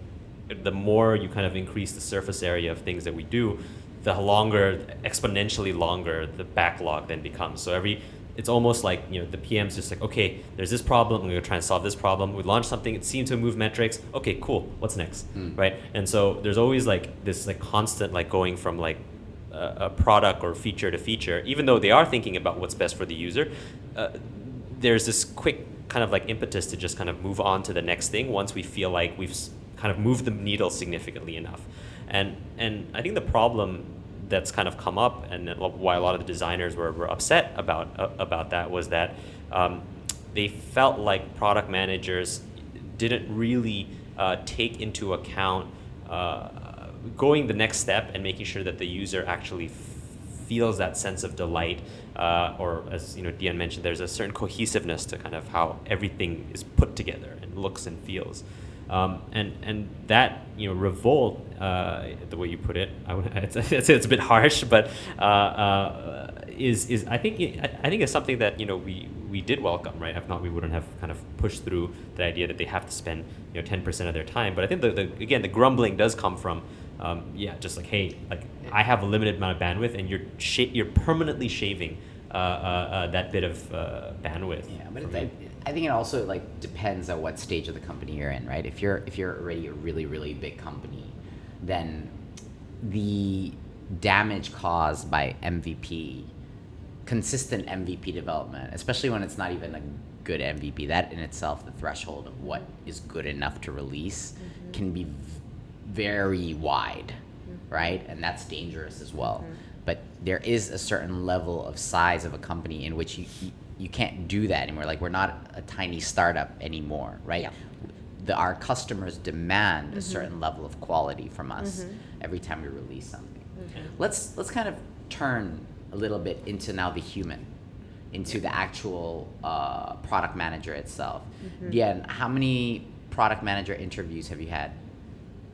the more you kind of increase the surface area of things that we do, the longer, exponentially longer, the backlog then becomes. So every it's almost like you know the PM's just like okay, there's this problem. I'm gonna try and solve this problem. We launch something. It seems to move metrics. Okay, cool. What's next? Right. And so there's always like this like constant like going from like a, a product or feature to feature, even though they are thinking about what's best for the user. Uh, there's this quick kind of like impetus to just kind of move on to the next thing once we feel like we've kind of moved the needle significantly enough. And and I think the problem that's kind of come up and why a lot of the designers were, were upset about uh, about that was that um, they felt like product managers didn't really uh, take into account uh, going the next step and making sure that the user actually feels that sense of delight, uh, or as you know, Dian mentioned, there's a certain cohesiveness to kind of how everything is put together and looks and feels. Um, and and that you know revolt, uh, the way you put it, I would it's, it's, it's a bit harsh, but uh, uh, is is I think I think it's something that you know we we did welcome, right? If not, we wouldn't have kind of pushed through the idea that they have to spend you know ten percent of their time. But I think the, the again the grumbling does come from um, yeah, just like hey, like I have a limited amount of bandwidth, and you're sh- you're permanently shaving uh, uh, uh, that bit of uh, bandwidth. Yeah, but it. I think it also like depends on what stage of the company you're in, right? If you're if you're already a really really big company, then the damage caused by MVP, consistent MVP development, especially when it's not even a good MVP, that in itself, the threshold of what is good enough to release, mm-hmm. can be v- very wide, mm-hmm. right? And that's dangerous as well. Mm-hmm. But there is a certain level of size of a company in which you, you you can't do that anymore. Like we're not a tiny startup anymore, right? Yeah. The, our customers demand a mm-hmm. certain level of quality from us mm-hmm. every time we release something. Mm-hmm. Let's let's kind of turn a little bit into now the human, into the actual uh, product manager itself. Dian, how many product manager interviews have you had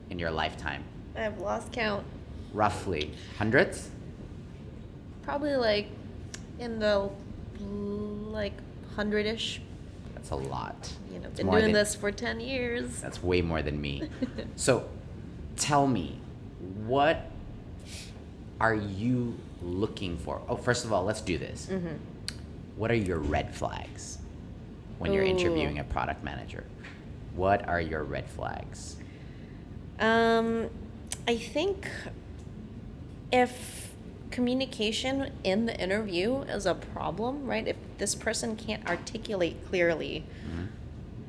in your lifetime? I've lost count. Roughly hundreds. Probably like in the like hundred ish. That's a lot. You know, been doing than- this for ten years. That's way more than me. so, tell me, what are you looking for? Oh, first of all, let's do this. Mm-hmm. What are your red flags when you're interviewing a product manager? What are your red flags? Um, I think if communication in the interview is a problem, right? If this person can't articulate clearly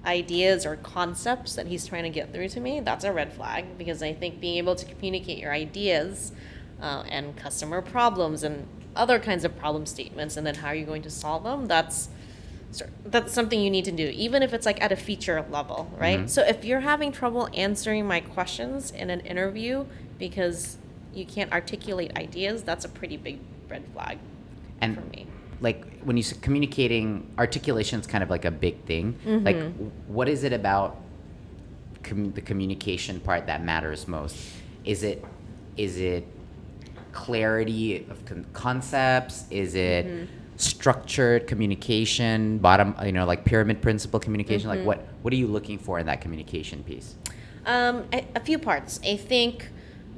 ideas or concepts that he's trying to get through to me, that's a red flag because I think being able to communicate your ideas uh, and customer problems and other kinds of problem statements and then how are you're going to solve them, that's that's something you need to do, even if it's like at a feature level, right? Mhm. So if you're having trouble answering my questions in an interview because you can't articulate ideas, that's a pretty big red flag And for me. like when you say communicating, articulation is kind of like a big thing. Like, Mhm. w- what is it about com- the communication part that matters most? Is it is it clarity of con- concepts? Is it Mm-hmm. structured communication? Bottom, you know, like pyramid principle communication. Mm-hmm. Like, what what are you looking for in that communication piece? Um, a, a few parts. I think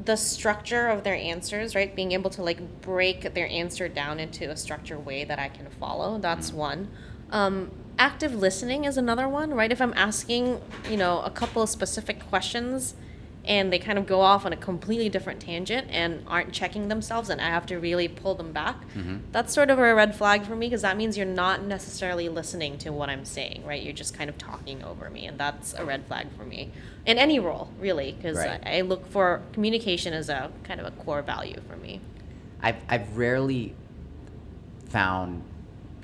the structure of their answers, right? Being able to like break their answer down into a structured way that I can follow. That's one. Um, active listening is another one, right? If I'm asking, you know, a couple of specific questions and they kind of go off on a completely different tangent and aren't checking themselves and I have to really pull them back. Mm-hmm. That's sort of a red flag for me because that means you're not necessarily listening to what I'm saying, right? You're just kind of talking over me and that's a red flag for me. In any role, really, because Right. I, I look for communication as a kind of a core value for me. I've I've rarely found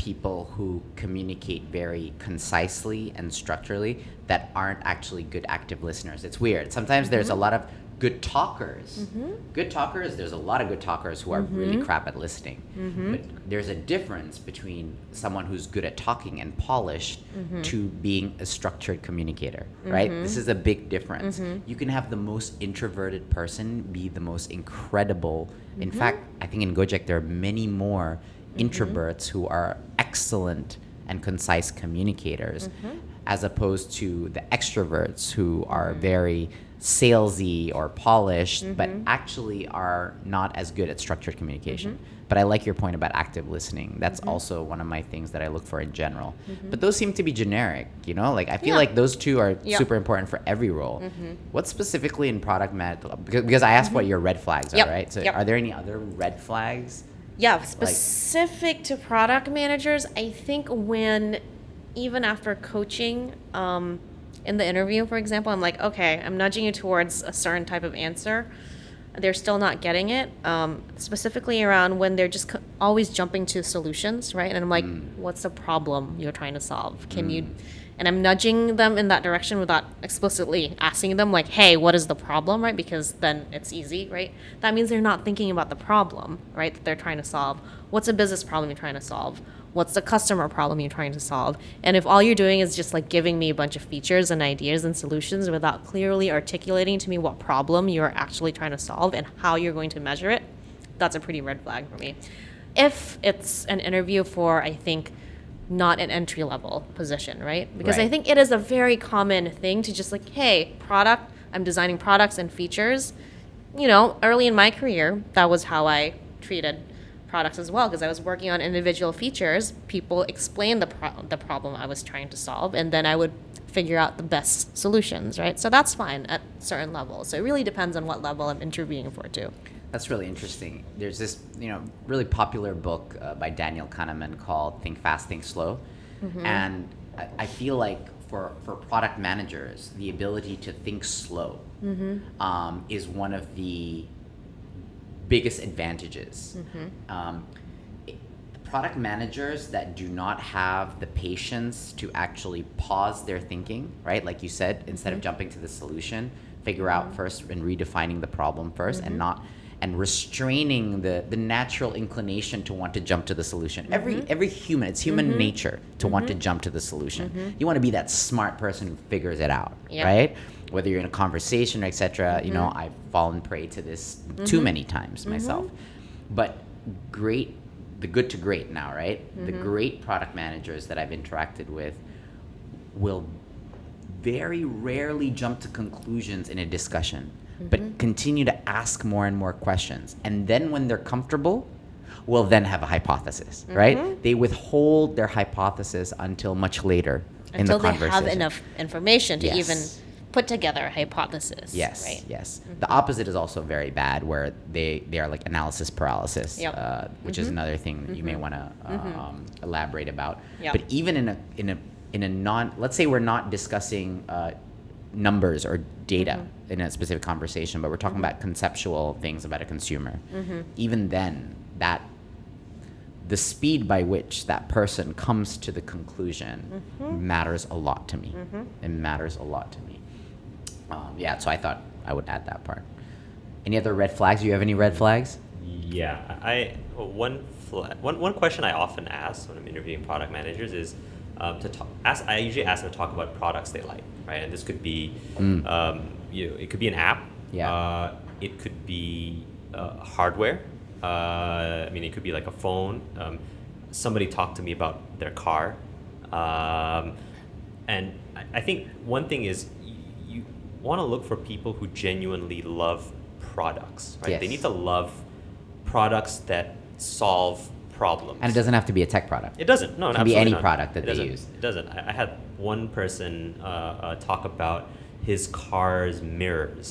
people who communicate very concisely and structurally that aren't actually good active listeners. It's weird. Sometimes there's a mm-hmm. lot of good talkers. Mm-hmm. Good talkers, there's a lot of good talkers who are really mm-hmm. crap at listening. But there's a difference between someone who's good at talking and polished to being a structured communicator, right? This is a big difference. You can have the most introverted person be the most incredible. In fact, I think in Gojek there are many more Mm-hmm. introverts who are excellent and concise communicators mm-hmm. as opposed to the extroverts who are mm-hmm. very salesy or polished but actually are not as good at structured communication. But i like your point about active listening. That's also one of my things that i look for in general. But those seem to be generic you know? Like i feel Yeah. like those two are Yeah. super important for every role. What specifically in product management because, because i asked what your red flags Yep. are right? So Yep. are there any other red flags Yeah, specific to product managers, I think when even after coaching um, in the interview, for example, I'm like, okay, I'm nudging you towards a certain type of answer. They're still not getting it. Um, specifically around when they're just co- always jumping to solutions, right? And I'm like, what's the problem you're trying to solve? Can you? And I'm nudging them in that direction without explicitly asking them, like, hey, what is the problem, right? Because then it's easy, right? That means they're not thinking about the problem, right, that they're trying to solve. What's a business problem you're trying to solve? What's the customer problem you're trying to solve? And if all you're doing is just like giving me a bunch of features and ideas and solutions without clearly articulating to me what problem you're actually trying to solve and how you're going to measure it, that's a pretty red flag for me. If it's an interview for, I think, not an entry level position, right? Because I think it is a very common thing to just like, hey, product, I'm designing products and features. You know, early in my career, that was how I treated products as well because I was working on individual features. People explained the pro- the problem I was trying to solve, and then I would figure out the best solutions, right? So that's fine at certain levels. So it really depends on what level I'm interviewing for too. That's really interesting. There's this, you know, really popular book uh, by Daniel Kahneman called "Think Fast, Think Slow," and I, I feel like for for product managers, the ability to think slow um, is one of the biggest advantages. Um, it- product managers that do not have the patience to actually pause their thinking, right? Like you said, instead of jumping to the solution, figure out first and redefining the problem 1st and not and restraining the the natural inclination to want to jump to the solution. Every mm-hmm. every human, it's human mm-hmm. nature to want to mm-hmm. jump to the solution. You want to be that smart person who figures it out, right? Whether you're in a conversation, or etc. You know, I've fallen prey to this too many times myself. But great, the good to great now, right? The great product managers that I've interacted with will very rarely jump to conclusions in a discussion, but mm-hmm. continue to ask more and more questions. And then when they're comfortable, will then have a hypothesis, mm-hmm. right? They withhold their hypothesis until much later in the conversation. Until they have enough information to Yes. even put together a hypothesis. Yes, Right. yes. Mm-hmm. The opposite is also very bad, where they, they are like analysis paralysis, Yep. uh, which is another thing that you may want to uh, um, elaborate about. Yep. But even in a in a in a non, let's say we're not discussing uh, numbers or data in a specific conversation, but we're talking about conceptual things about a consumer. Even then, that the speed by which that person comes to the conclusion matters a lot to me. It matters a lot to me. Um, yeah, so I thought I would add that part. Any other red flags? Do you have any red flags? Yeah, I well, one, fla- one one question I often ask when I'm interviewing product managers is um, to talk. Ask, I usually ask them to talk about products they like, right? And this could be, um, you know, it could be an app. Yeah. Uh, it could be uh, hardware. Uh, I mean, it could be like a phone. Um, somebody talked to me about their car, um, and I, I think one thing is you want to look for people who genuinely love products, right? They need to love products that solve problems. And it doesn't have to be a tech product. It doesn't. No, It can be any not. product that It they doesn't. use. It doesn't. I, I had one person uh, uh, talk about his car's mirrors,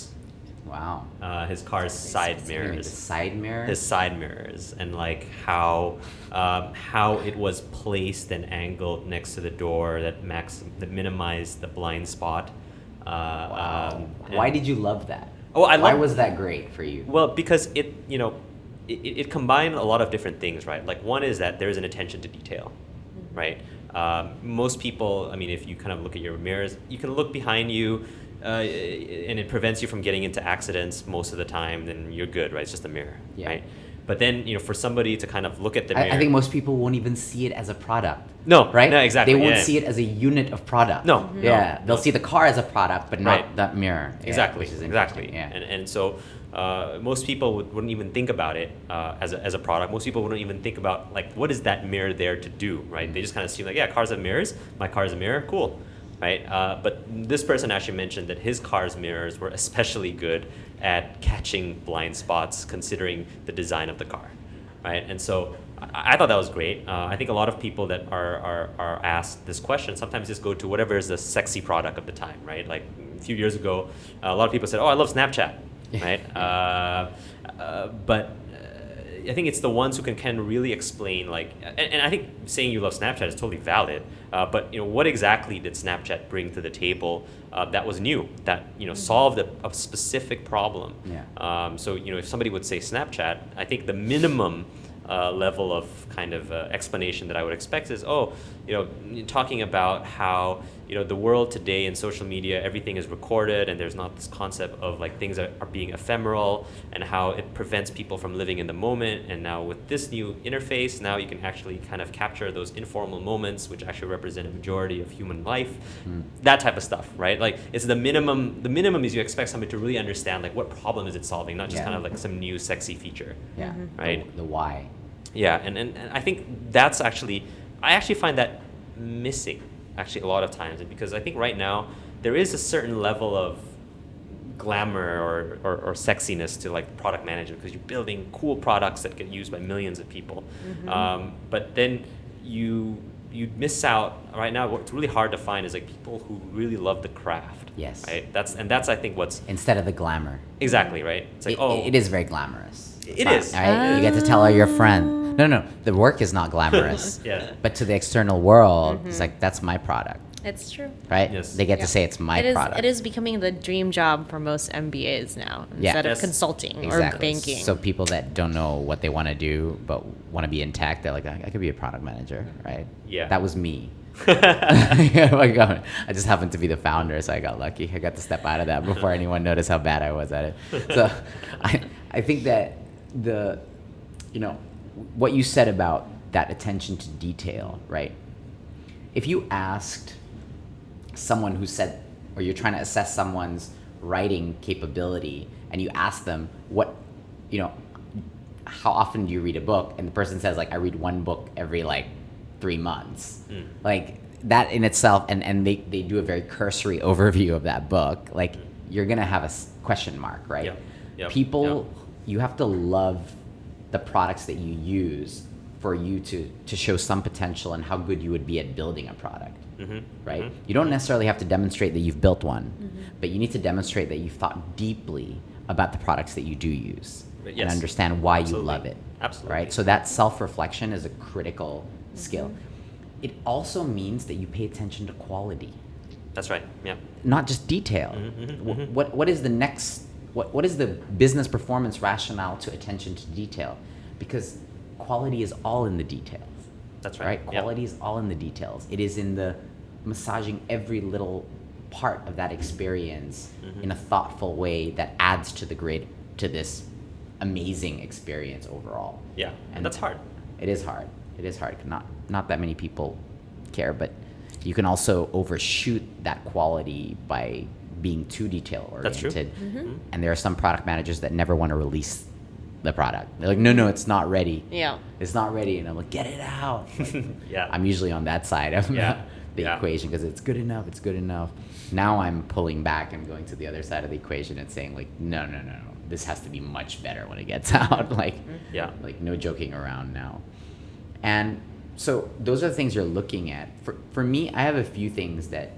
Wow. uh, his car's side What do you mean, mirrors side mirror. his side mirrors and like how um, how it was placed and angled next to the door that max that minimized the blind spot. Uh, Wow. um, Why did you love that? Oh, I Why love- was that great for you? well because it you know it, it combined a lot of different things right like one is that there's an attention to detail right um, most people i mean if you kind of look at your mirrors you can look behind you uh, and it prevents you from getting into accidents most of the time then you're good right it's just a mirror Yeah. right but then you know for somebody to kind of look at the I, mirror I think most people won't even see it as a product. No, right? no, exactly, They won't yeah. see it as a unit of product. No, Mhm. Yeah, no, they'll see the car as a product, but not Right. that mirror. Yeah, exactly exactly Yeah. and, and so uh, most people would, wouldn't even think about it uh, as, a, as a product. Most people wouldn't even think about like what is that mirror there to do right? They just kind of assume like yeah cars have mirrors. My car is a mirror? Cool right? Uh, but this person actually mentioned that his car's mirrors were especially good at catching blind spots considering the design of the car right? And so I, I thought that was great. Uh, i think a lot of people that are, are, are asked this question sometimes just go to whatever is the sexy product of the time right? Like a few years ago a lot of people said oh i love snapchat right uh, uh, but uh, I think it's the ones who can, can really explain like, and, and I think saying you love Snapchat is totally valid. Uh, but you know, what exactly did Snapchat bring to the table uh, that was new, that you know solved a, a specific problem? Yeah. Um, so you know, if somebody would say Snapchat, I think the minimum uh, level of kind of uh, explanation that I would expect is, oh, you know, talking about how you know the world today in social media, everything is recorded, and there's not this concept of like things are, are being ephemeral, and how it prevents people from living in the moment. And now with this new interface, now you can actually kind of capture those informal moments, which actually represent a majority of human life. Hmm. That type of stuff, right? Like it's the minimum. The minimum is you expect somebody to really understand like what problem is it solving, not just Yeah. kind of like some new sexy feature. Yeah. Mm-hmm. Right. The, the why. Yeah, and, and, and I think that's actually, I actually find that missing actually a lot of times because I think right now there is a certain level of glamour or, or, or sexiness to like product management because you're building cool products that get used by millions of people. Um, but then you you miss out right now what's really hard to find is like people who really love the craft. Yes. Right? That's and that's I think what's Instead of the glamour. exactly right. It's like It- oh it is very glamorous. It It's is. not, Right? You get to tell all your friends. No, no, the work is not glamorous. Yeah. But to the external world, it's mm-hmm. like that's my product, It's true. right? Yes. They get Yeah. to say it's my it is, product. It is becoming the dream job for most MBAs now Yeah. instead Yes. of consulting or banking. So people that don't know what they want to do but want to be in tech, they're like, I, I could be a product manager, right? Yeah. That was me. Oh I got- I just happened to be the founder, so I got lucky. I got to step out of that before anyone noticed how bad I was at it. So I, I think that the, you know, what you said about that attention to detail, right? If you asked someone who said, or you're trying to assess someone's writing capability, and you ask them what, you know, how often do you read a book? And the person says like, I read one book every like three months. Mm. Like that in itself, and, and they, they do a very cursory overview of that book. Like you're gonna have a question mark, right? Yep. Yep. People, you have to love the products that you use for you to, to show some potential and how good you would be at building a product Mhm. right? Mhm. You don't necessarily have to demonstrate that you've built one, but you need to demonstrate that you've thought deeply about the products that you do use But and understand why absolutely. you love it. Absolutely. Right? So that self-reflection is a critical skill. It also means that you pay attention to quality, That's right. Yeah. not just detail. Mhm, mhm, Wh- mhm. What what is the next what what is the business performance rationale to attention to detail? Because quality is all in the details That's right? right. Quality is all in the details. It is in the massaging every little part of that experience Mhm. in a thoughtful way that adds to the great to this amazing experience overall. Yeah. And that's hard. It is hard. It is hard. Not not that many people care, but you can also overshoot that quality by being too detail oriented. Mhm. And there are some product managers that never want to release the product. They're like, no, no, it's not ready. yeah. It's not ready, and I'm like, get it out. Like, Yeah. I'm usually on that side of Yeah. the Yeah. equation because it's good enough. It's good enough. Now I'm pulling back and going to the other side of the equation and saying like, no, no, no, no. This has to be much better when it gets out. like, Yeah. like no joking around now. And so those are the things you're looking at. For for me, I have a few things that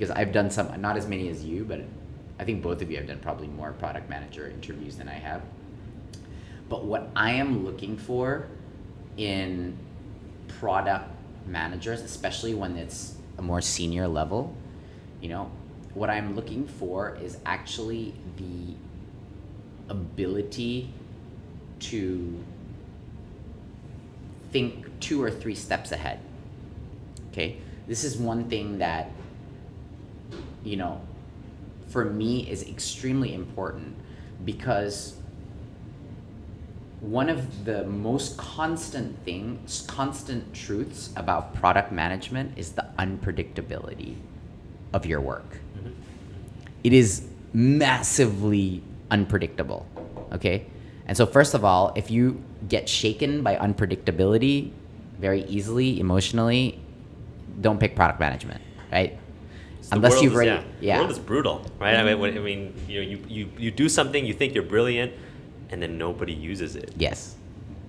because I've done some, not as many as you, but I think both of you have done probably more product manager interviews than I have. But what I am looking for in product managers, especially when it's a more senior level, you know, what I'm looking for is actually the ability to think two or three steps ahead. Okay? This is one thing that, you know, for me is extremely important because one of the most constant things, constant truths about product management is the unpredictability of your work. Mm-hmm. It is massively unpredictable. Okay? And so, first of all, if you get shaken by unpredictability very easily, emotionally, don't pick product management, right? The Unless world you've is- already, yeah. yeah. The world is brutal, right? I mean, when- I mean, you know, you, you, you do something, you think you're brilliant, and then nobody uses it. Yes.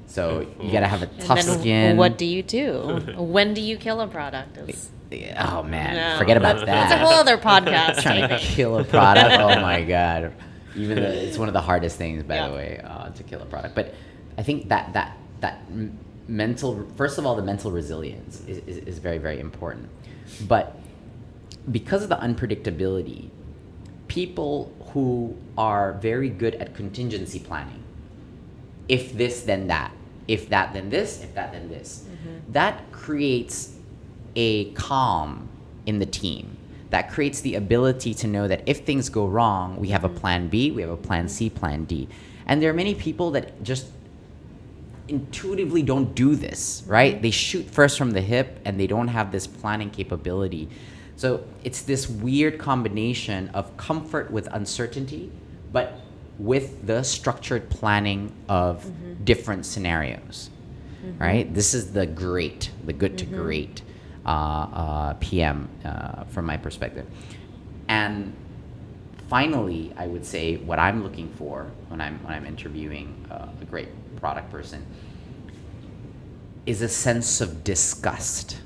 So Mm-hmm. you gotta have a And tough then skin. what do you do? when do you kill a product? Is, Oh man, No. forget about that. That's a whole other podcast. Trying to kill a product. Oh my god. Even the, it's one of the hardest things, by Yeah. the way, uh, to kill a product. But I think that that that mental, first of all, the mental resilience is, is, is very very important. But because of the unpredictability, people who are very good at contingency planning, if this then that, if that then this, if that then this. Mm-hmm. That creates a calm in the team. That creates the ability to know that if things go wrong, we have a mm-hmm. plan B, we have a plan C, plan D. And there are many people that just intuitively don't do this, right? Mm-hmm. They shoot first from the hip and they don't have this planning capability. So it's this weird combination of comfort with uncertainty, but with the structured planning of different scenarios, right? This is the great, the good to great uh, uh, PM uh, from my perspective. And finally, I would say what I'm looking for when I'm when I'm interviewing uh, a great product person is a sense of disgust.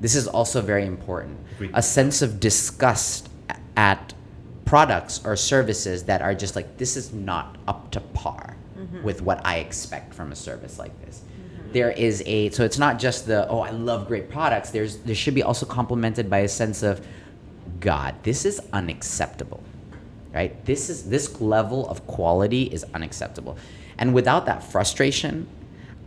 This is also very important. Agreed. A sense of disgust at products or services that are just like this is not up to par mm-hmm. with what I expect from a service like this. Mm-hmm. There is a so it's not just the oh I love great products. There's there should be also complemented by a sense of God, this is unacceptable. Right? This is this level of quality is unacceptable. And without that frustration,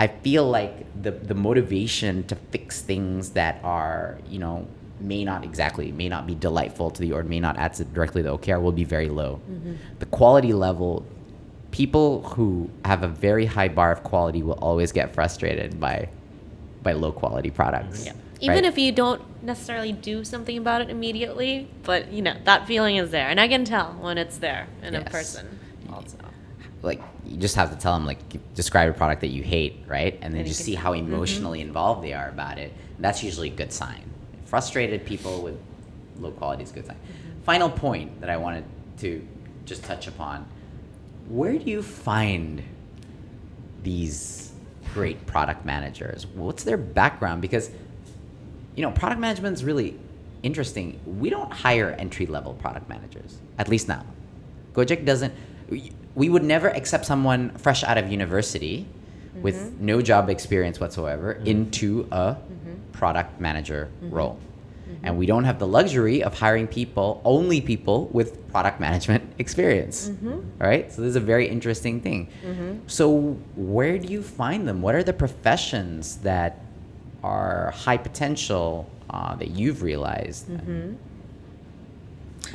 I feel like the the motivation to fix things that are, you know, may not exactly may not be delightful to the or may not add to directly to OKR will be very low. Mm-hmm. The quality level people who have a very high bar of quality will always get frustrated by by low quality products. Yeah. Even right? if you don't necessarily do something about it immediately, but you know that feeling is there, and I can tell when it's there in a person. Also, like you just have to tell them like describe a product that you hate right? And then And you just see how emotionally involved they are about it. That's usually a good sign. Frustrated people with low quality is a good sign. Final point that i wanted to just touch upon. Where do you find these great product managers? What's their background? Because you know product management is really interesting. We don't hire entry level product managers at least now Gojek doesn't. We- We would never accept someone fresh out of university with mm-hmm. no job experience whatsoever mm-hmm. into a mm-hmm. product manager role. And we don't have the luxury of hiring people, only people with product management experience. Right? So this is a very interesting thing. So where do you find them? What are the professions that are high potential uh, that you've realized?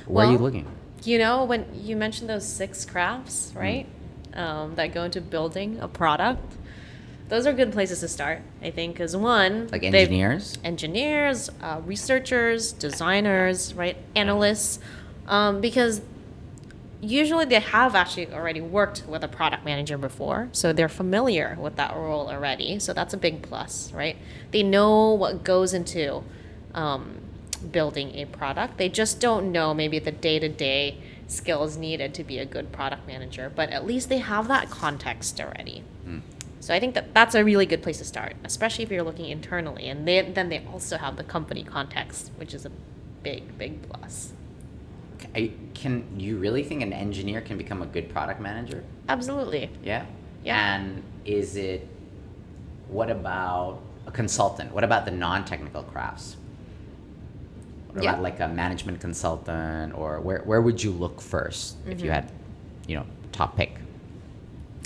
Where are you looking? You know when you mentioned those six crafts, right? Um, that go into building a product. Those are good places to start, I think, because one, Like engineers? engineers, uh, researchers, designers, right, analysts, um, because usually they have actually already worked with a product manager before, so they're familiar with that role already. So that's a big plus, right? They know what goes into um, building a product. They just don't know maybe the day to day skills needed to be a good product manager, but at least they have that context already. Hmm. So I think that that's a really good place to start, especially if you're looking internally. And they, then they also have the company context, which is a big, big plus. I- Can you really think an engineer can become a good product manager? Absolutely. Yeah. Yeah. And is it? What about a consultant? What about the non-technical crafts? Yeah. like a management consultant, or where where would you look 1st if Mm-hmm. you had, you know, top pick?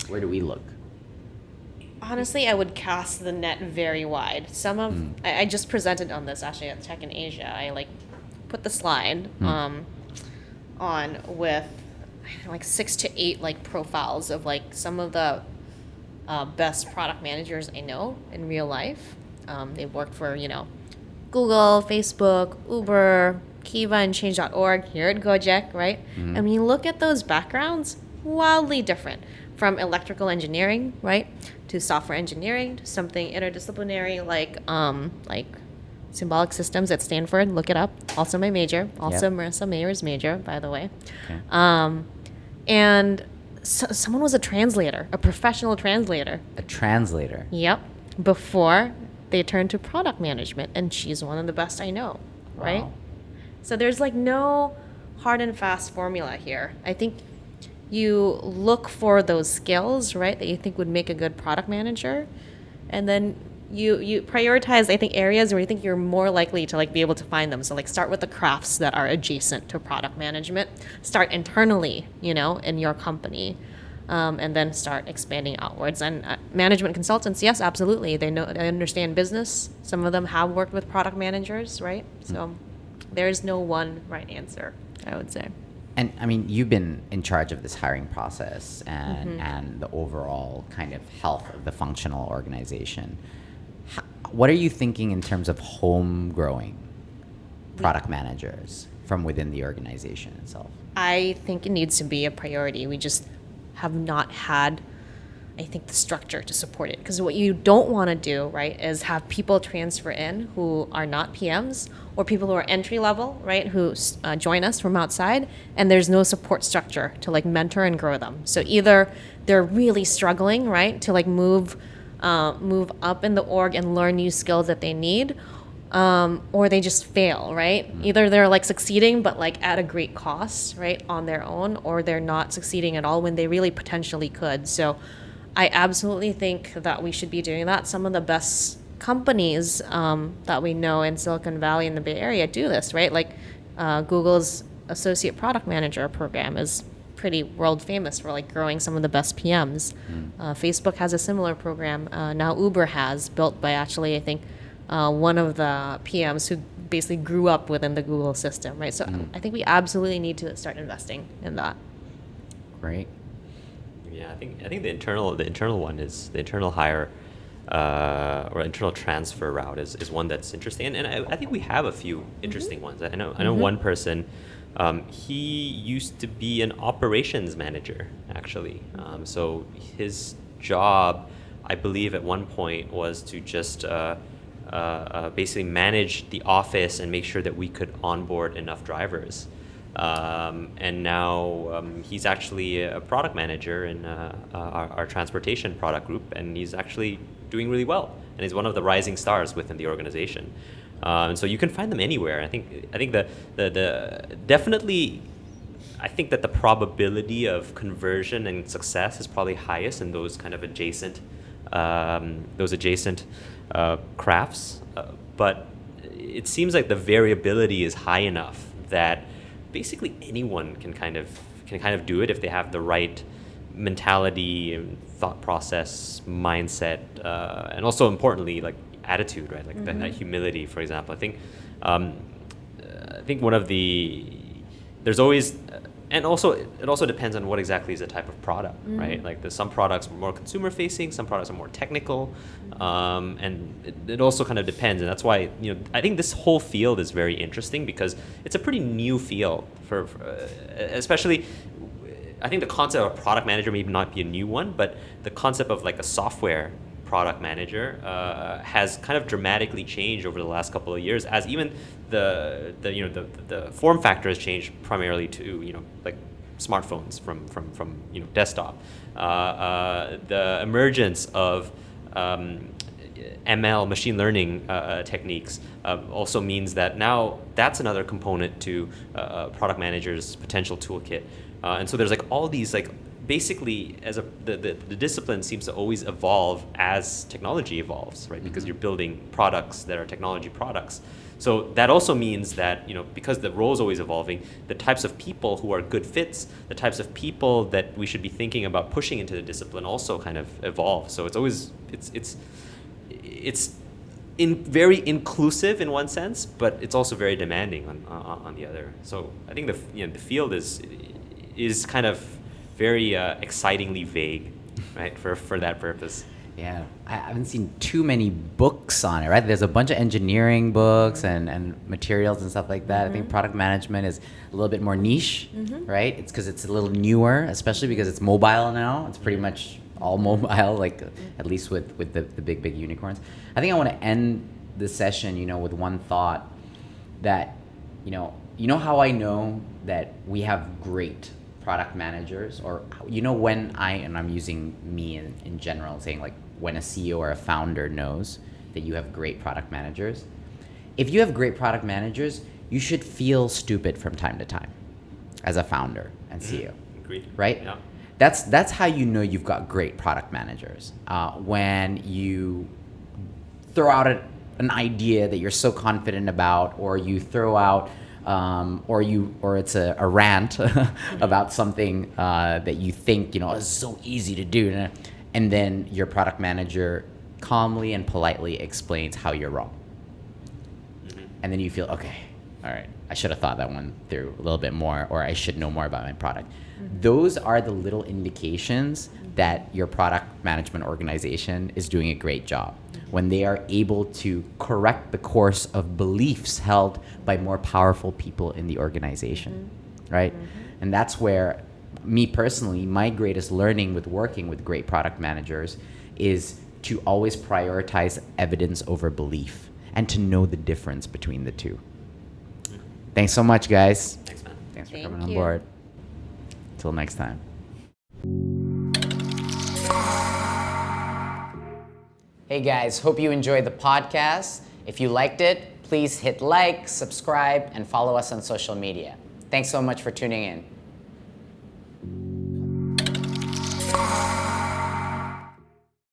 Where do we look? Honestly, I would cast the net very wide. Some of Mm. I, I just presented on this actually at Tech in Asia. I like put the slide Mm. um, on with like six to eight like profiles of like some of the uh, best product managers I know in real life. Um, they've worked for you know Google, Facebook, Uber, Kiva, and Change.org here at Gojek, right? And when you look at those backgrounds, wildly different from electrical engineering, right, to software engineering, to something interdisciplinary like um, like symbolic systems at Stanford. Look it up. Also my major. Also Yep. Marissa Mayer's major, by the way. Okay. Um, and so, someone was a translator, a professional translator. A translator. Yep. Before they turned to product management, and she's one of the best I know, right? Wow. So there's like no hard and fast formula here. I think you look for those skills, right, that you think would make a good product manager, and then you you prioritize. I think areas where you think you're more likely to like be able to find them. So like start with the crafts that are adjacent to product management. Start internally, you know, in your company. Um, and then start expanding outwards. And uh, management consultants, yes, absolutely, they know they understand business. Some of them have worked with product managers, right? So there is no one right answer, I would say. And I mean, you've been in charge of this hiring process and, Mm-hmm. and the overall kind of health of the functional organization. H- what are you thinking in terms of home growing product managers from within the organization itself? I think it needs to be a priority. We just have not had, I think, the structure to support it. Because what you don't want to do, right, is have people transfer in who are not PMs or people who are entry level, right, who uh, join us from outside, and there's no support structure to like mentor and grow them. So either they're really struggling, right, to like move, uh, move up in the org and learn new skills that they need, um, or they just fail, right? Either they're like succeeding, but like at a great cost, right, on their own, or they're not succeeding at all when they really potentially could. So I absolutely think that we should be doing that. Some of the best companies um, that we know in Silicon Valley and the Bay Area do this, right? Like uh, Google's Associate Product Manager program is pretty world famous for like growing some of the best PMs. Uh, Facebook has a similar program. Uh, now Uber has built by actually I think uh, one of the PMs who basically grew up within the Google system, right? So I think we absolutely need to start investing in that. Great. Yeah, I think I think the internal the internal one is the internal hire uh, or internal transfer route is, is one that's interesting, and, and I, I think we have a few interesting ones. I know I know one person. Um, he used to be an operations manager actually. Um, so his job, I believe, at one point was to just uh, uh, uh, basically manage the office and make sure that we could onboard enough drivers. Um, and now um, he's actually a product manager in uh, uh, our, our transportation product group, and he's actually doing really well. And he's one of the rising stars within the organization. Uh, and so you can find them anywhere. I think I think the the, the definitely I think that the probability of conversion and success is probably highest in those kind of adjacent, um, those adjacent uh, crafts. Uh, but it seems like the variability is high enough that basically anyone can kind of can kind of do it if they have the right mentality and thought process, mindset, uh, and also importantly like attitude, right? Like that, that humility, for example. I think um, I think one of the there's always and also it also depends on what exactly is the type of product right? Like there's some products are more consumer facing some products are more technical um, and it, it also kind of depends and that's why you know i think this whole field is very interesting because it's a pretty new field for, for uh, especially I think the concept of a product manager may not be a new one, but the concept of like a software product manager uh, has kind of dramatically changed over the last couple of years as even the, the you know the, the form factor has changed primarily to you know like smartphones from from from you know desktop. Uh, uh, the emergence of um, ML machine learning uh, uh, techniques uh, also means that now that's another component to uh, product managers potential toolkit. Uh, and so there's like all these like basically as a the, the, the discipline seems to always evolve as technology evolves right? Because you're building products that are technology products so that also means that you know because the role is always evolving the types of people who are good fits the types of people that we should be thinking about pushing into the discipline also kind of evolve so it's always it's it's it's in very inclusive in one sense, but it's also very demanding on, on, on the other. So I think the you know the field is is kind of very uh, excitingly vague, right? For for that purpose. Yeah, I haven't seen too many books on it, right? There's a bunch of engineering books and, and materials and stuff like that. I think mm-hmm. product management is a little bit more niche, mm-hmm. right? It's because it's a little newer, especially because it's mobile now. It's pretty much all mobile, like at least with, with the, the big, big unicorns. I think I want to end the session, you know, with one thought that, you know, you know how I know that we have great product managers or you know when I and I'm using me in, in general saying like when a CEO or a founder knows that you have great product managers if you have great product managers you should feel stupid from time to time as a founder and CEO Agreed. right? Yeah. That's that's how you know you've got great product managers. Uh, when you throw out a, an idea that you're so confident about, or you throw out um, or you or it's a, a rant about something uh, that you think you know is so easy to do, and then your product manager calmly and politely explains how you're wrong, mm-hmm. and then you feel okay, all right, I should have thought that one through a little bit more, or I should know more about my product. Mm-hmm. Those are the little indications mm-hmm. that your product management organization is doing a great job. When they are able to correct the course of beliefs held by more powerful people in the organization, right? And that's where, me personally, my greatest learning with working with great product managers is to always prioritize evidence over belief and to know the difference between the two. Thanks so much, guys. Thanks, man. Thanks for Thank coming on board. Till next time. Hey guys, hope you enjoyed the podcast. If you liked it, please hit like, subscribe, and follow us on social media. Thanks so much for tuning in. Oh.